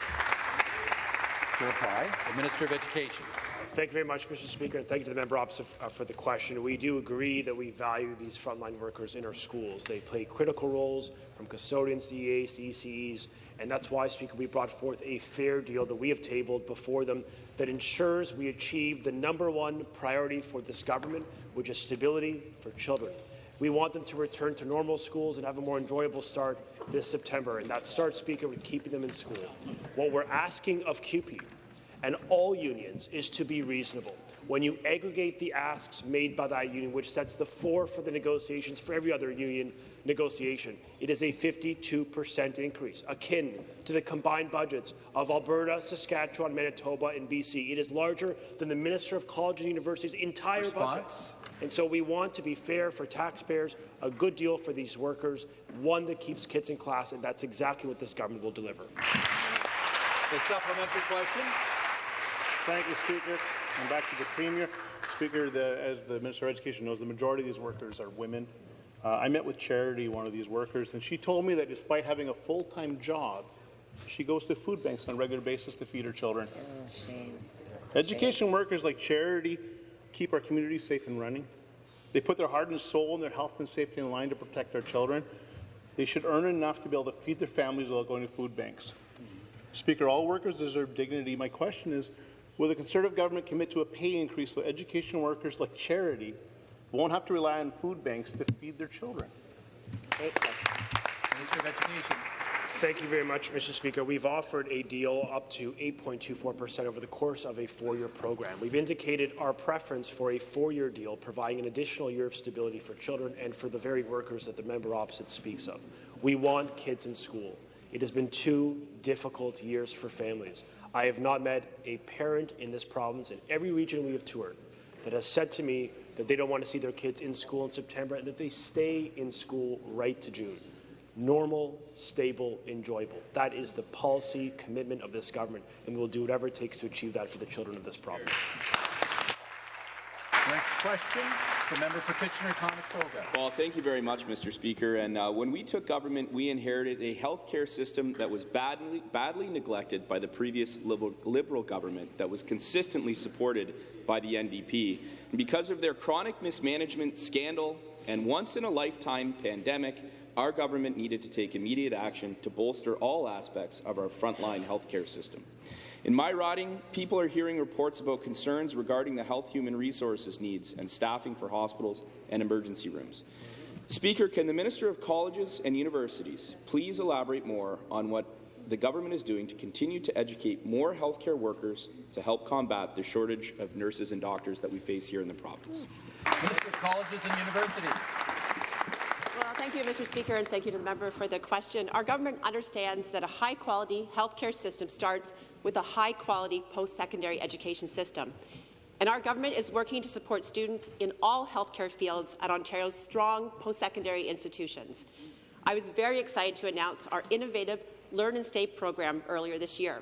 To reply, the Minister of Education. Thank you very much, Mr. Speaker, and thank you to the member opposite uh, for the question. We do agree that we value these frontline workers in our schools. They play critical roles from custodians to EAs to ECEs, and that's why, Speaker, we brought forth a fair deal that we have tabled before them that ensures we achieve the number one priority for this government, which is stability for children. We want them to return to normal schools and have a more enjoyable start this September, and that starts, Speaker, with keeping them in school. What we're asking of CUPE and all unions is to be reasonable. When you aggregate the asks made by that union, which sets the floor for the negotiations for every other union negotiation, it is a 52% increase, akin to the combined budgets of Alberta, Saskatchewan, Manitoba, and BC. It is larger than the Minister of College and University's entire Response? budget. And so we want to be fair for taxpayers, a good deal for these workers, one that keeps kids in class, and that's exactly what this government will deliver. The supplementary question. Thank you, Speaker. And back to the Premier. Speaker, the, as the Minister of Education knows, the majority of these workers are women. Uh, I met with Charity, one of these workers, and she told me that despite having a full-time job, she goes to food banks on a regular basis to feed her children. Oh, shame. Education workers like Charity keep our communities safe and running. They put their heart and soul and their health and safety in line to protect our children. They should earn enough to be able to feed their families without going to food banks. Speaker, all workers deserve dignity. My question is, will the Conservative government commit to a pay increase so education workers like Charity won't have to rely on food banks to feed their children? Minister of Education. Thank you very much, Mr. Speaker. We've offered a deal up to 8.24% over the course of a four-year program. We've indicated our preference for a four-year deal, providing an additional year of stability for children and for the very workers that the member opposite speaks of. We want kids in school. It has been two difficult years for families. I have not met a parent in this province, in every region we have toured, that has said to me that they don't want to see their kids in school in September and that they stay in school right to June normal, stable, enjoyable. That is the policy commitment of this government, and we will do whatever it takes to achieve that for the children of this province. Next question, the member for Kitchener-Conestoga. Well, thank you very much, Mr. Speaker. And uh, when we took government, we inherited a health care system that was badly, badly neglected by the previous liberal, liberal government that was consistently supported by the NDP. And because of their chronic mismanagement scandal and once-in-a-lifetime pandemic, our government needed to take immediate action to bolster all aspects of our frontline health care system. In my riding, people are hearing reports about concerns regarding the health human resources needs and staffing for hospitals and emergency rooms. Speaker, can the Minister of Colleges and Universities please elaborate more on what the government is doing to continue to educate more healthcare workers to help combat the shortage of nurses and doctors that we face here in the province? Minister of Colleges and Universities. Well, thank you, Mr. Speaker, and thank you to the member for the question. Our government understands that a high-quality healthcare system starts with a high-quality post-secondary education system. And our government is working to support students in all healthcare fields at Ontario's strong post-secondary institutions. I was very excited to announce our innovative Learn and Stay program earlier this year.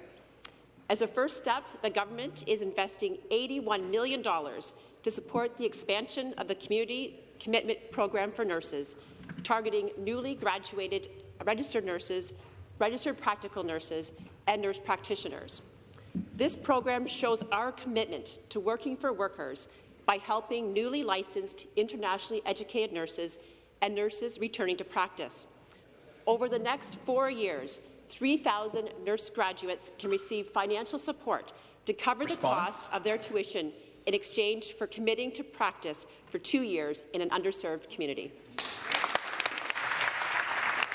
As a first step, the government is investing $81 million to support the expansion of the Community Commitment Program for nurses, targeting newly graduated registered nurses, registered practical nurses, and nurse practitioners. This program shows our commitment to working for workers by helping newly licensed, internationally educated nurses and nurses returning to practice. Over the next four years, 3,000 nurse graduates can receive financial support to cover Response. the cost of their tuition in exchange for committing to practice for two years in an underserved community.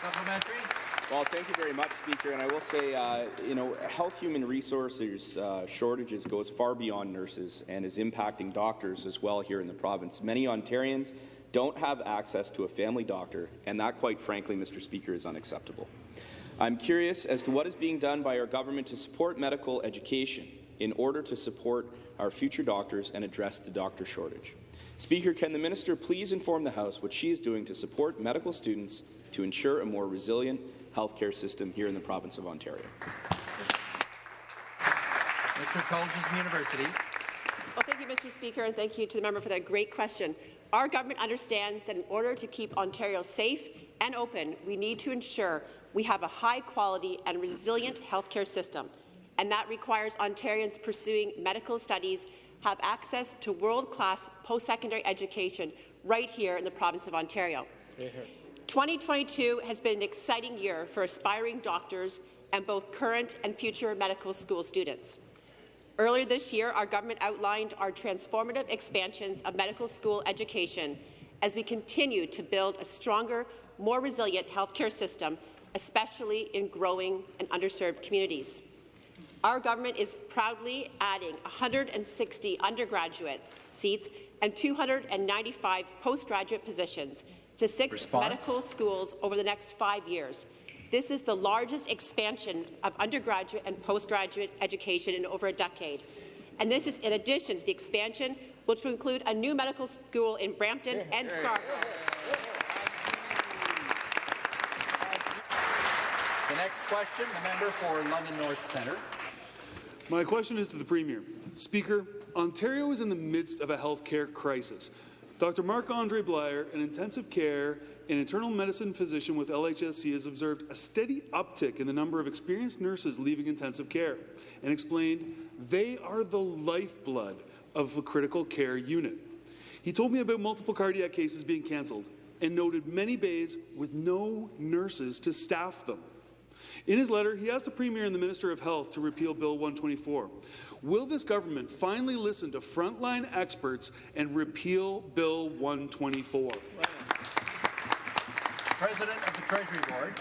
Supplementary. Well, thank you very much, Speaker. And I will say, uh, you know, health human resources uh, shortages goes far beyond nurses and is impacting doctors as well here in the province. Many Ontarians don't have access to a family doctor, and that, quite frankly, Mr. Speaker, is unacceptable. I'm curious as to what is being done by our government to support medical education in order to support our future doctors and address the doctor shortage. Speaker, can the minister please inform the House what she is doing to support medical students to ensure a more resilient healthcare system here in the province of Ontario? Mr. Colleges and Universities. Well, thank you, Mr. Speaker, and thank you to the member for that great question. Our government understands that in order to keep Ontario safe and open, we need to ensure we have a high-quality and resilient healthcare system, and that requires Ontarians pursuing medical studies have access to world-class post-secondary education right here in the province of Ontario. 2022 has been an exciting year for aspiring doctors and both current and future medical school students. Earlier this year, our government outlined our transformative expansions of medical school education as we continue to build a stronger, more resilient healthcare system, especially in growing and underserved communities. Our government is proudly adding 160 undergraduate seats and 295 postgraduate positions to six Response. medical schools over the next five years. This is the largest expansion of undergraduate and postgraduate education in over a decade. And this is in addition to the expansion, which will include a new medical school in Brampton and Scarborough. The next question, the member for London North Centre. My question is to the Premier. Speaker, Ontario is in the midst of a health care crisis. Dr. Marc-Andre Blyer, an intensive care and internal medicine physician with LHSC, has observed a steady uptick in the number of experienced nurses leaving intensive care and explained they are the lifeblood of a critical care unit. He told me about multiple cardiac cases being cancelled and noted many bays with no nurses to staff them. In his letter, he asked the Premier and the Minister of Health to repeal Bill 124. Will this government finally listen to frontline experts and repeal Bill 124? President of the Treasury Board.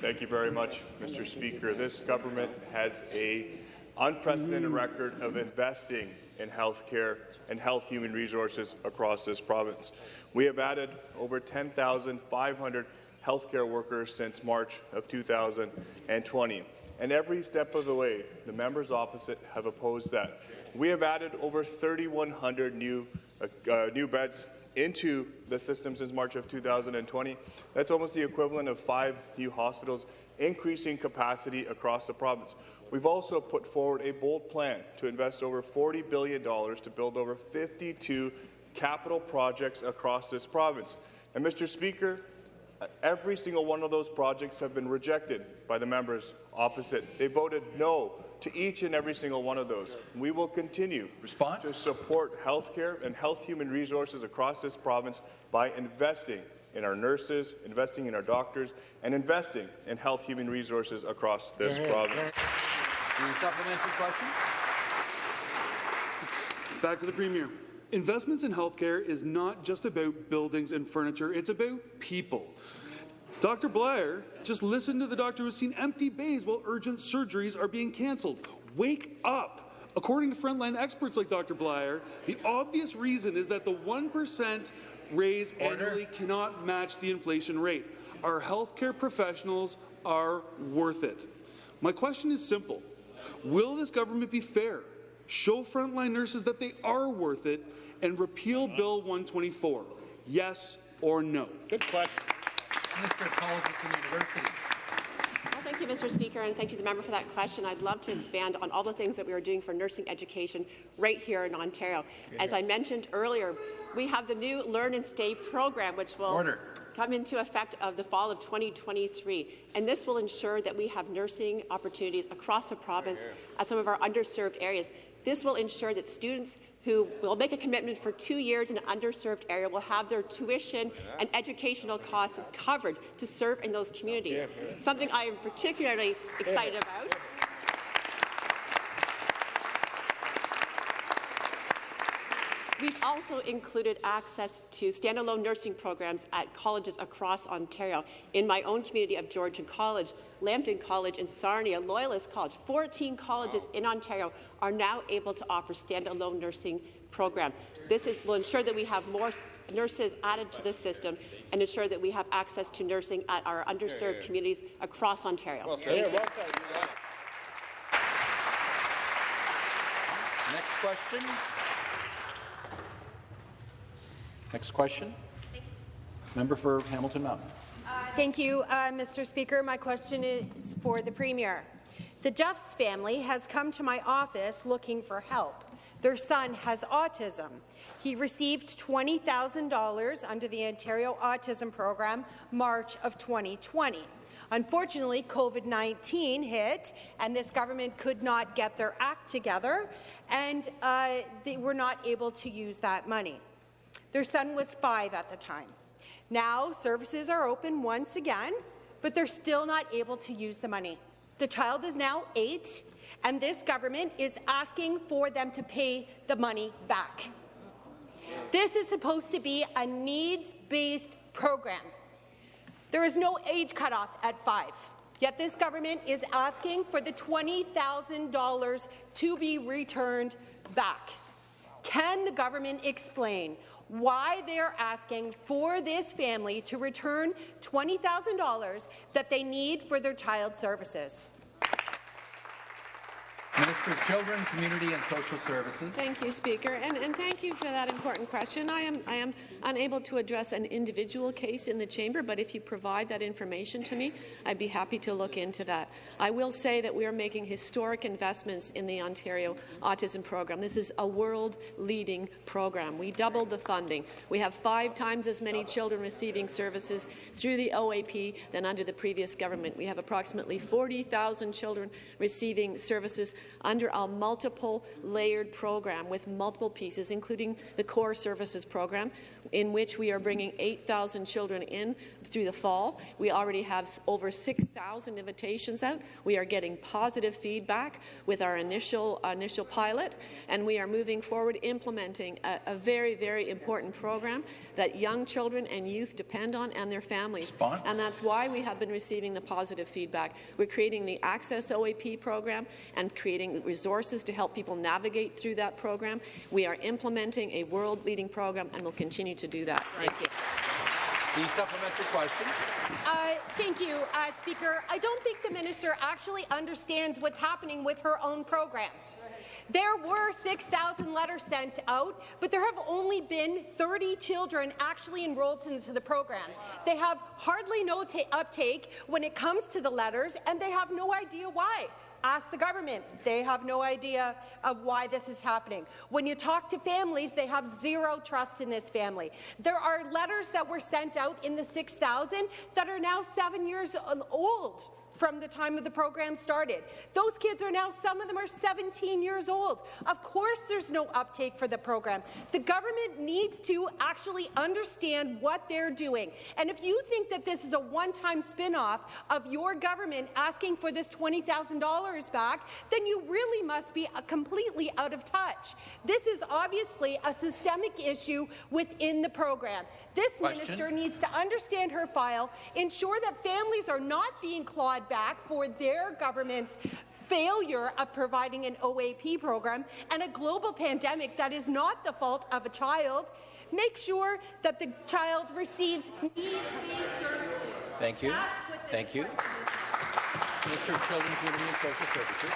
Thank you very much, Mr. Speaker. This government has a unprecedented mm. record of investing in health care and health human resources across this province. We have added over 10,500 healthcare workers since March of 2020. And every step of the way, the members opposite have opposed that. We have added over 3,100 new, uh, uh, new beds into the system since March of 2020. That's almost the equivalent of five new hospitals, increasing capacity across the province. We've also put forward a bold plan to invest over $40 billion to build over 52 capital projects across this province. And Mr. Speaker, Every single one of those projects have been rejected by the members opposite. They voted no to each and every single one of those. We will continue Response? to support healthcare and health human resources across this province by investing in our nurses, investing in our doctors, and investing in health human resources across this province. supplementary question? Back to the Premier. Investments in healthcare is not just about buildings and furniture, it's about people. Dr. Blair, just listen to the doctor who's seen empty bays while urgent surgeries are being cancelled. Wake up! According to frontline experts like Dr. Blair, the obvious reason is that the 1% raise Order. annually cannot match the inflation rate. Our healthcare professionals are worth it. My question is simple. Will this government be fair, show frontline nurses that they are worth it, and repeal Bill 124? Yes or no? Good question. Minister of Colleges and Universities. Well, thank you, Mr. Speaker, and thank you to the member for that question. I'd love to mm. expand on all the things that we are doing for nursing education right here in Ontario. As I mentioned earlier, we have the new Learn and Stay program, which will Order. come into effect of the fall of 2023. And this will ensure that we have nursing opportunities across the province at some of our underserved areas. This will ensure that students who will make a commitment for two years in an underserved area will have their tuition and educational costs covered to serve in those communities. Something I am particularly excited about. We've also included access to standalone nursing programs at colleges across Ontario. In my own community of Georgian College, Lambton College, and Sarnia Loyalist College, 14 colleges in Ontario are now able to offer standalone nursing program. This is, will ensure that we have more nurses added to the system and ensure that we have access to nursing at our underserved communities across Ontario. Thank you. Next question. Next question. Member for Hamilton Mountain. Thank you, uh, Mr. Speaker. My question is for the Premier. The Jeffs family has come to my office looking for help. Their son has autism. He received $20,000 under the Ontario Autism Program March of 2020. Unfortunately, COVID-19 hit, and this government could not get their act together, and uh, they were not able to use that money. Their son was five at the time. Now, services are open once again, but they're still not able to use the money. The child is now eight, and this government is asking for them to pay the money back. This is supposed to be a needs-based program. There is no age cutoff at five, yet this government is asking for the $20,000 to be returned back. Can the government explain why they are asking for this family to return $20,000 that they need for their child services? Minister of Children, Community and Social Services. Thank you, Speaker, and, and thank you for that important question. I am, I am unable to address an individual case in the chamber, but if you provide that information to me, I'd be happy to look into that. I will say that we are making historic investments in the Ontario Autism Program. This is a world-leading program. We doubled the funding. We have five times as many children receiving services through the OAP than under the previous government. We have approximately 40,000 children receiving services under a multiple layered program with multiple pieces, including the core services program, in which we are bringing 8,000 children in through the fall. We already have over 6,000 invitations out. We are getting positive feedback with our initial initial pilot, and we are moving forward implementing a, a very, very important program that young children and youth depend on and their families. Response? And that's why we have been receiving the positive feedback. We're creating the Access OAP program and creating resources to help people navigate through that program. We are implementing a world-leading program and will continue to do that. Thank you. The supplementary question. Uh, thank you, uh, Speaker. I don't think the minister actually understands what's happening with her own program. There were 6,000 letters sent out, but there have only been 30 children actually enrolled into the program. They have hardly no uptake when it comes to the letters, and they have no idea why. Ask the government. They have no idea of why this is happening. When you talk to families, they have zero trust in this family. There are letters that were sent out in the 6,000 that are now seven years old from the time of the program started. Those kids are now, some of them are 17 years old. Of course there's no uptake for the program. The government needs to actually understand what they're doing. And if you think that this is a one-time spin-off of your government asking for this $20,000 back, then you really must be uh, completely out of touch. This is obviously a systemic issue within the program. This Question. minister needs to understand her file, ensure that families are not being clawed back for their government's failure of providing an OAP program and a global pandemic that is not the fault of a child. Make sure that the child receives needs-based services. Thank you. Thank you. Minister of Children, Community and Social Services.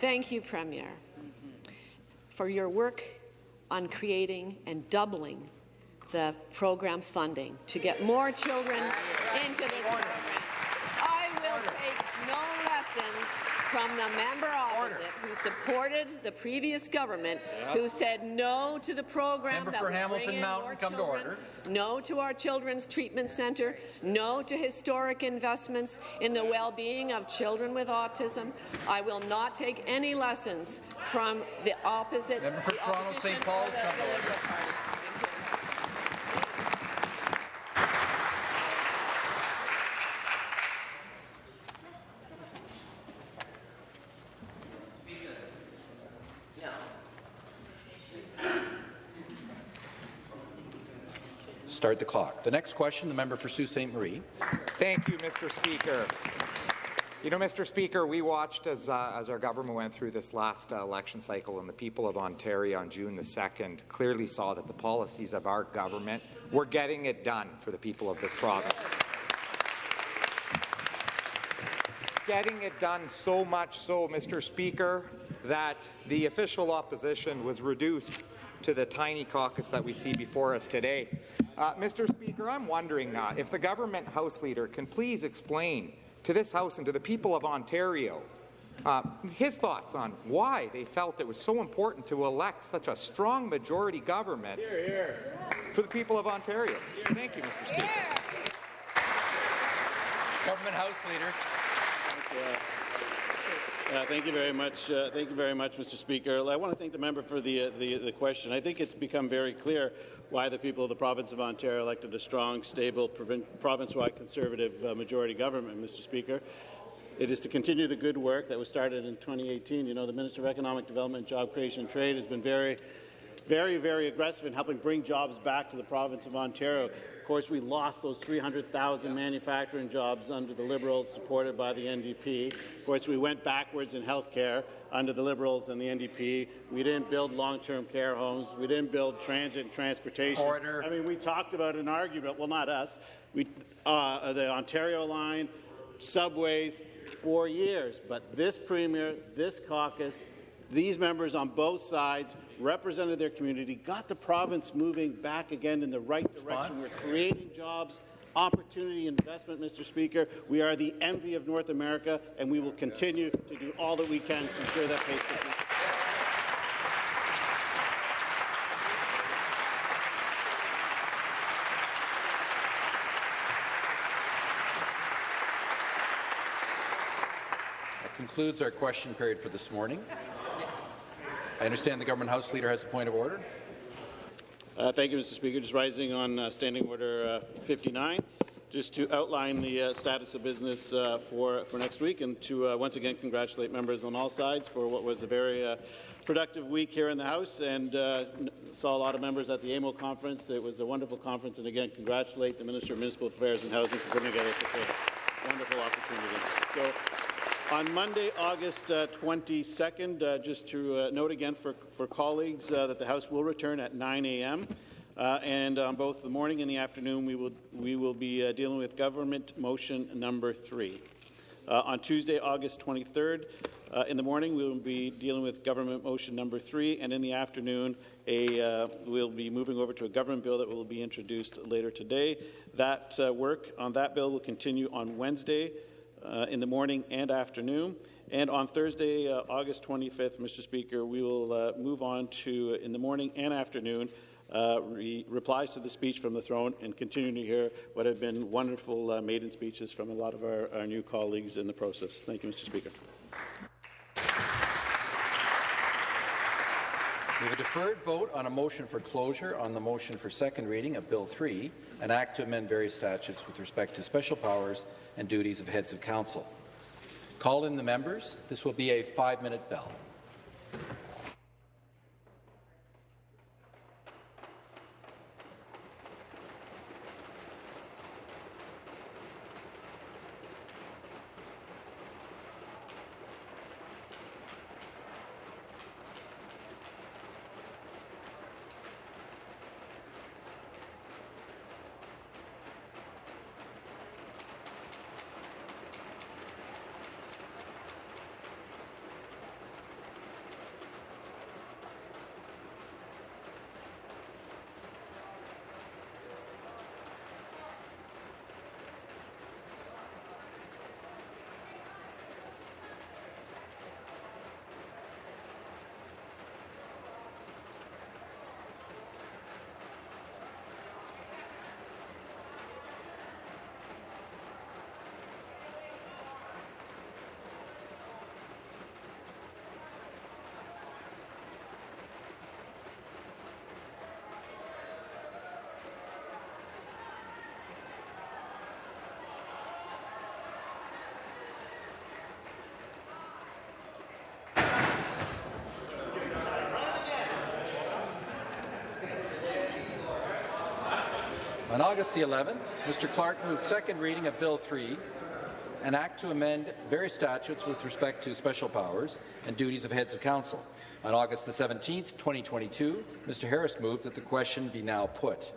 Thank you, Premier, for your work on creating and doubling the program funding to get more children into this program. I will take no lessons from the member opposite who supported the previous government, who said no to the program Member that for Hamilton Mountain, come to children, order. no to our children's treatment centre, no to historic investments in the well-being of children with autism. I will not take any lessons from the opposite. Member for the Toronto St. Paul's, come to order. Liberal Party. Start the next question, the member for Sault Ste. Marie. Thank you, Mr. Speaker. You know, Mr. Speaker, we watched as, uh, as our government went through this last uh, election cycle, and the people of Ontario on June the 2nd clearly saw that the policies of our government were getting it done for the people of this province. Getting it done so much so, Mr. Speaker, that the official opposition was reduced to the tiny caucus that we see before us today. Uh, Mr. Speaker, I'm wondering uh, if the government House Leader can please explain to this House and to the people of Ontario uh, his thoughts on why they felt it was so important to elect such a strong majority government for the people of Ontario. Thank you, Mr. Speaker. Government House Leader. Uh, thank you very much. Uh, thank you very much, Mr. Speaker. I want to thank the member for the, uh, the, the question. I think it's become very clear why the people of the province of Ontario elected a strong, stable, province-wide Conservative uh, majority government, Mr. Speaker. It is to continue the good work that was started in 2018. You know, the Minister of Economic Development, Job Creation and Trade has been very very, very aggressive in helping bring jobs back to the province of Ontario. Of course, we lost those 300,000 manufacturing jobs under the Liberals, supported by the NDP. Of course, we went backwards in health care under the Liberals and the NDP. We didn't build long-term care homes. We didn't build transit and transportation. Order. I mean, we talked about an argument, well, not us, we, uh, the Ontario line, subways, for years. But this Premier, this caucus, these members on both sides represented their community, got the province moving back again in the right direction. We're creating jobs, opportunity, investment, Mr. Speaker. We are the envy of North America, and we will continue to do all that we can to ensure that pays for That concludes our question period for this morning. I understand the government House Leader has a point of order. Uh, thank you, Mr. Speaker. Just rising on uh, Standing Order uh, 59, just to outline the uh, status of business uh, for, for next week and to uh, once again congratulate members on all sides for what was a very productive week here in the House and saw a lot of members at the AMO conference. It was a wonderful conference and again congratulate the Minister of Municipal Affairs and Housing for putting together such a wonderful opportunity. So, on Monday, August uh, 22nd, uh, just to uh, note again for, for colleagues uh, that the House will return at 9 a.m. Uh, and on both the morning and the afternoon, we will, we will be uh, dealing with government motion number three. On Tuesday, August 23rd, uh, in the morning, we will be dealing with government motion number three, and in the afternoon, a, we'll be moving over to a government bill that will be introduced later today. That work on that bill will continue on Wednesday, uh, in the morning and afternoon. And on Thursday, uh, August 25th, Mr. Speaker, we will uh, move on to, uh, in the morning and afternoon, uh, re- replies to the speech from the throne and continue to hear what have been wonderful uh, maiden speeches from a lot of our, our new colleagues in the process. Thank you, Mr. Speaker. We have a deferred vote on a motion for closure on the motion for second reading of Bill 3, an act to amend various statutes with respect to special powers and duties of heads of council. Call in the members. This will be a five-minute bell. On August the 11th, Mr. Clark moved second reading of Bill 3, an act to amend various statutes with respect to special powers and duties of heads of council. On August the 17th, 2022, Mr. Harris moved that the question be now put.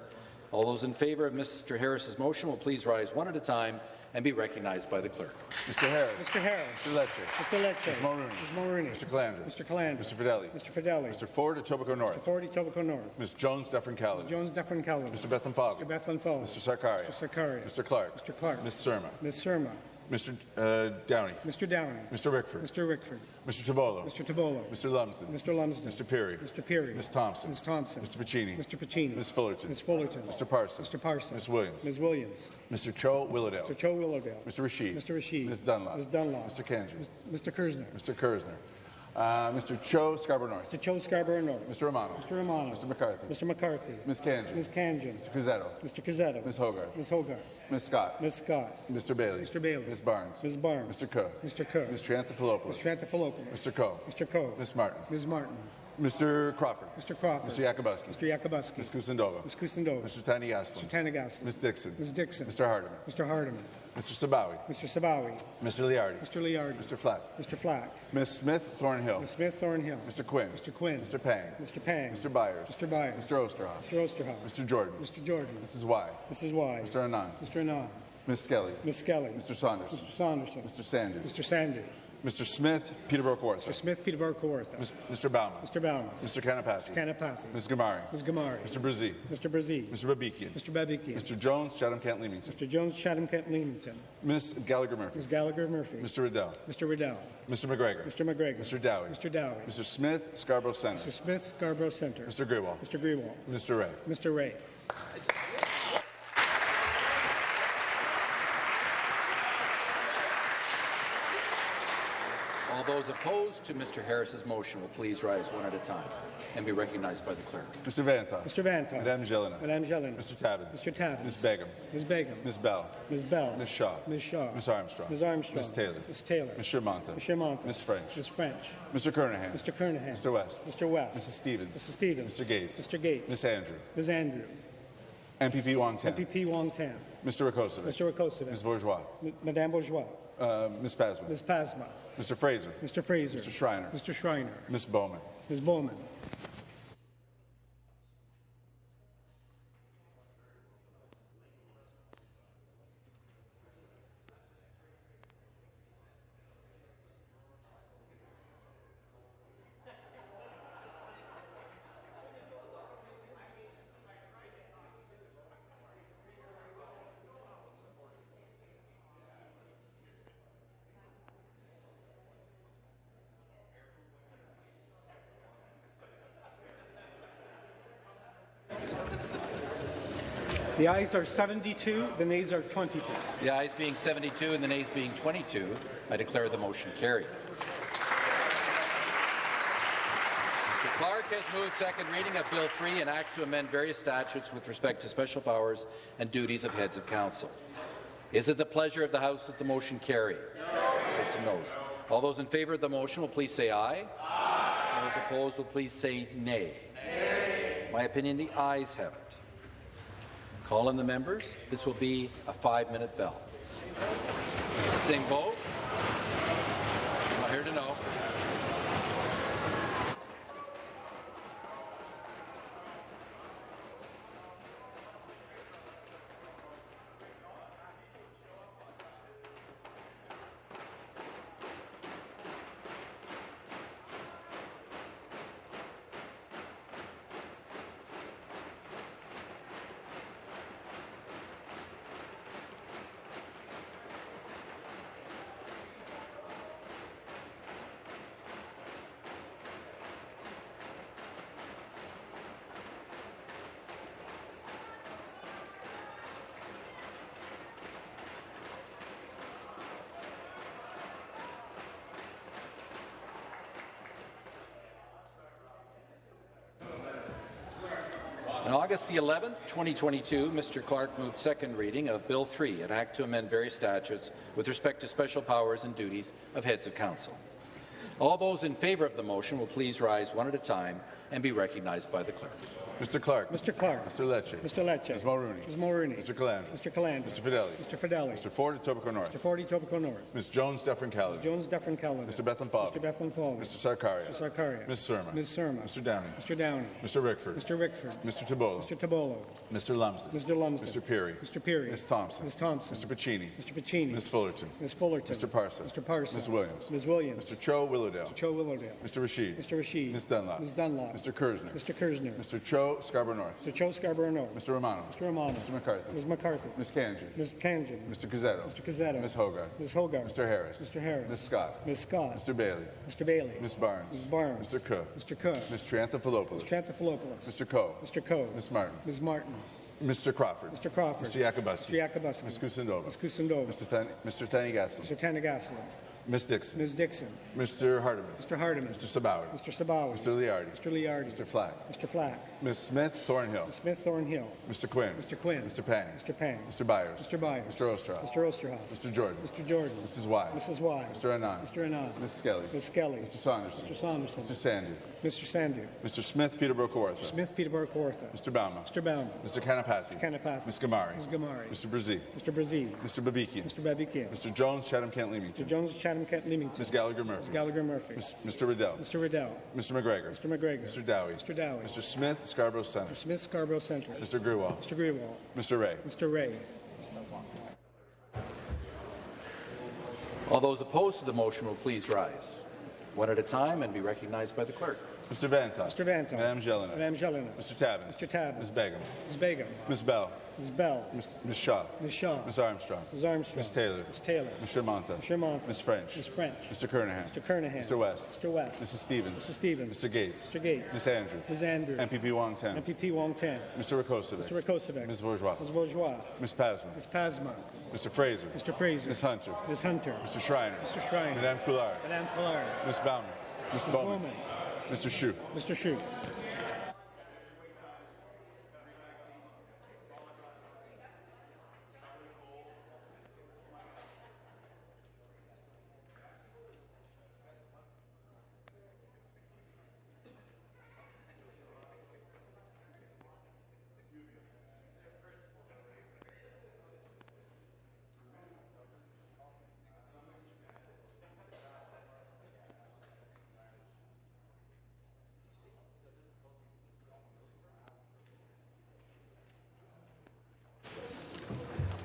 All those in favour of Mr. Harris's motion will please rise one at a time and be recognized by the clerk. Mr. Harris. Mr. Harris. Mr. Lecce. Mr. Lecce. Ms. Mulroney. Ms. Mulroney. Mr. Calandra. Mr. Calandra. Mr. Fedeli. Mr. Fedeli. Mr. Ford, Etobicoke North. Mr. Ford, Etobicoke North. Ms. Jones, Dufferin Caledon. Ms. Jones, Dufferin Caledon. Mr. Bethlenfalvy. Mr. Bethlenfalvy. Mr. Sarkaria. Mr. Sarkaria. Mr. Clark. Mr. Clark. Ms. Surma. Ms. Surma. Mr. Uh, Downey. Mr. Downey. Mr. Rickford. Mr. Rickford. Mr. Tibollo. Mr. Tibollo. Mr. Lumsden. Mr. Lumsden. Mr. Pirie. Mr. Pirie. Ms. Thompson. Ms. Thompson. Mr. Piccini. Mr. Piccini. Ms. Fullerton. Ms. Fullerton. Mr. Parson. Mr. Parson. Ms. Williams. Ms. Williams. Mr. Cho Willowdale. Mr. Cho Willowdale. Mr. Rasheed. Mr. Rasheed. Ms. Dunlop. Ms. Dunlop. Mr. Kanji. Mr. Kerzner. Mr. Kerzner. Uh, Mr. Cho Scarborough North. Mr. Cho Scarborough North. Mr. Romano. Mr. Romano. Mr. McCarthy. Mr. McCarthy. Ms. Kanji. Ms. Khanjin. Mr. Cuzzetto. Mr. Cuzzetto. Ms. Hogarth. Ms. Hogarth. Ms. Scott. Ms. Scott. Mr. Bailey. Mr. Bailey. Ms. Barnes. Ms. Barnes. Mr. Coe. Mr. Coe. Mr. Anthopoulos. Mr. Anthopoulos. Mr. Coe. Mr. Coe. Ms. Martin. Ms. Martin. Mr. Crawford. Mr. Crawford. Mr. Yakabuski. Mr. Yakabuski. Ms. Kusendova. Ms. Kusendova. Mr. Thanigasalam. Mr. Thanigasalam. Ms. Dixon. Ms. Dixon. Mr. Hardeman. Mr. Hardeman. Mr. Sabawy. Mr. Sabawy. Mr. Leardi. Mr. Leardi. Mr. Flack. Mr. Flack. Ms. Smith Thornhill. Ms. Smith Thornhill. Mr. Quinn. Mr. Quinn. Mr. Pang. Mr. Pang. Mr. Byers. Mr. Byers. Mr. Oosterhoff. Mr. Oosterhoff. Mr. Jordan. Mr. Jordan. Mrs. Wai. Mrs. Wai. Mr. Anand. Mr. Anand. Ms. Skelly. Ms. Skelly. Mr. Saunders. Mr. Saunderson. Mr. Sandhu. Mr. Sandhu. Mr. Smith Peterborough Mr. Smith Peterborough Kawartha. Mr. Bouma. Mr. Bouma. Mr. Kanapathi. Kanapathi. Ms. Ghamari. Ms. Ghamari. Mr. Bresee. Mr. Bresee. Mr. Babikian. Mr. Babikian. Mr. Jones, Chatham Kent Leamington. Mr. Jones, Chatham Kent Leamington. Ms. Gallagher Murphy. Ms. Gallagher Murphy. Mr. Riddell. Mr. Riddell. Mr. McGregor. Mr. McGregor. Mr. Dowie. Mr. Dowie. Mr. Smith, Scarborough Centre. Mr. Smith, Scarborough Centre. Mr. Grewal. Mr. Grewal. Mr. Rae. Mr. Rae. All those opposed to Mr. Harris's motion will please rise one at a time and be recognized by the clerk. Mr. Vanthof. Mr. Vanthof. Madame Gélinas. Madame Gélinas. Mr. Tabuns. Mr. Tabuns. Ms. Begum. Ms. Begum. Ms. Bell. Ms. Bell. Ms. Shaw. Ms. Shaw. Ms. Armstrong. Ms. Armstrong. Ms. Taylor. Ms. Taylor. Ms. Shermanta. Ms. Shermanta. Ms. French. Ms. French. Mr. Kernaghan. Mr. Kernaghan. Mr. West. Mr. West. Mrs. Stevens. Mrs. Stevens. Mr. Gates. Mr. Gates. Ms. Andrew. Ms. Andrew. MPP Wong Tam. MPP Wong Tam. Mr. Rakocevic. Mr. Rakocevic. Ms. Bourgeois. M- Madame Bourgeois. Uh, Ms. Pasman. Ms. Pasma. Mr. Fraser. Mr. Fraser. Mr. Schreiner. Mr. Schreiner. Ms. Bowman. Ms. Bowman. The ayes are 72, the nays are 22. The ayes being 72 and the nays being 22, I declare the motion carried. Mr. Clark has moved second reading of Bill 3, an act to amend various statutes with respect to special powers and duties of heads of council. Is it the pleasure of the House that the motion carry? No. Some noes. All those in favour of the motion will please say aye. Aye. Those opposed will please say nay. Nay. My opinion, the ayes have it. Call in the members. This will be a five-minute bell. Sing vote. Not here to know. On August the 11th, 2022, Mr. Clark moved second reading of Bill 3, an act to amend various statutes with respect to special powers and duties of heads of council. All those in favour of the motion will please rise one at a time and be recognized by the clerk. Mr. Clark. Mr. Clark. Mr. Lecce. Mr. Lecce. Ms. Mulroney. Ms. Mulroney. Mr. Calandra. Mr. Calandra. Mr. Fedeli. Mr. Fedeli. Mr. Ford, Etobicoke North. Mr. Ford, Etobicoke North. Ms. Jones, Dufferin Caledon. Jones, Dufferin Caledon. Mr. Bethlenfalvy. Mr. Bethlenfalvy. Mr. Sarkaria. Mr. Sarkaria. Ms. Surma. Ms. Surma. Mr. Downey. Mr. Downey. Mr. Rickford. Mr. Rickford. Mr. Tibollo. Mr. Tibollo. Mr. Lumsden. Mr. Lumsden. Mr. Pirie. Mr. Pirie. Ms. Thompson. Ms. Thompson. Mr. Piccini. Mr. Piccini. Ms. Fullerton. Ms. Fullerton. Mr. Parson. Mr. Parson. Ms. Williams. Ms. Williams. Mr. Cho Willowdale. Mr. Cho Willowdale. Mr. Rasheed. Mr. Rasheed. Ms. Dunlop. Ms. Dunlop. Mr. Kerzner. Mr. Kerzner. Mr. Cho Scarborough North. Mr. Cho Scarborough North. Mr. Romano. Mr. Romano. Mr. McCarthy. Ms. McCarthy. Ms. Kanji. Ms. Khanjin. Mr. Cuzzetto. Mr. Cuzzetto. Ms. Hogarth. Ms. Hogarth. Mr. Harris. Mr. Harris. Ms. Scott. Ms. Scott. Mr. Bailey. Mr. Bailey. Ms. Barnes. Ms. Barnes. Mr. Cook. Mr. Cook. Ms. Triantafilopoulos. Mr. Anthopoulos. Mr. Coe. Mr. Coe. Ms. Martin. Ms. Martin. Mr. Crawford. Mr. Crawford. Mr. Yakabuski. Mr. Yakabuski. Ms. Kusendova. Ms. Kusendova. Mr. Than Mr. Thanigasalam. Mr. Ms. Dixon. Ms. Dixon. Mr. Hardeman. Mr. Hardeman. Mr. Sabawy. Mr. Sabawy. Mr. Leardi. Mr. Leardi. Mr. Flack. Mr. Flack. Ms. Smith Thornhill. Ms. Smith Thornhill. Mr. Quinn. Mr. Quinn. Mr. Pang. Mr. Pang. Mr. Byers. Mr. Byers. Mr. Oosterhoff. Mr. Oosterhoff. Mr. Jordan. Mr. Jordan. Mrs. Wai. Mrs. Wai. Mr. Anand. Mr. Anand. Ms. Skelly. Ms. Skelly. Mr. Saunderson. Mr. Saunderson. Mr. Sandhu. Mr. Sandhu. Mr. Smith Peterborough Kawartha. Smith Peterborough Kawartha. Mr. Bouma. Mr. Bouma. Mr. Kanapathi. Kanapathi. Ms. Ghamari. Ms. Ghamari. Mr. Bresee. Mr. Brazil. Mr. Babikian. Mr. Babikian. Mr. Jones, Chatham Kent Leamington. Mr. Jones, Chatham, Kent, Leamington. Ms. Gallagher Ms. Murphy. Gallagher Murphy. Ms. Mr. Riddell. Mr. Riddell. Mr. McGregor. Mr. McGregor. Mr. Dowie. Mr. Dowie. Mr. Smith, Scarborough Centre. Mr. Smith, Scarborough Centre. Mr. Grewal. Mr. Grewal. Mr. Rae. Mr. Rae. All those opposed to the motion will please rise, one at a time, and be recognized by the clerk. Mr. Vanta. Mr. Vanta. Madame Gélinas. Madame Gélinas. Mr. Tabuns. Mr. Tabuns. Ms. Begum. Ms. Begum. Ms. Bell. Ms. Bell. Ms. Ms. Shaw. Ms. Shaw. Ms. Armstrong. Ms. Armstrong. Ms. Taylor. Ms. Taylor. Mr. Mantha. Mr. Mantha. Ms. French. Ms. French. Mr. Kernaghan. Mr. Kernaghan. Mr. West. Mr. West. Mrs. Stevens. Mrs. Stevens. Mr. Gates. Mr. Gates. Ms. Andrew. Ms. Andrew. MPP Wong Tam. MPP Wong Tam. Mr. Rakocevic. Mr. Rakocevic. Ms. Bourgeois. Ms. Bourgeois. Ms. Pasma. Ms. Pasma. Mr. Fraser. Mr. Fraser. Ms. Hunter. Ms. Hunter. Mr. Schreiner. Mr. Schreiner. Madame Collard. Madame Collard. Ms. Bowman. Ms. Bowman. Mr. Shu. Mr. Shute.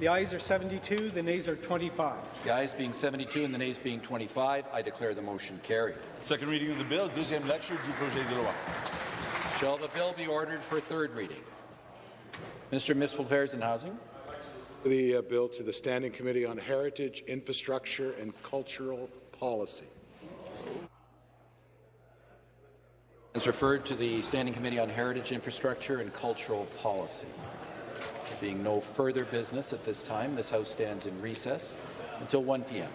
The ayes are 72, the nays are 25. The ayes being 72 and the nays being 25, I declare the motion carried. Second reading of the bill, deuxième lecture du projet de loi. Shall the bill be ordered for third reading? Mr. of Municipal Affairs and Housing. The uh, bill to the Standing Committee on Heritage, Infrastructure and Cultural Policy. It's referred to the Standing Committee on Heritage, Infrastructure and Cultural Policy. There being no further business at this time, this House stands in recess until 1 p.m.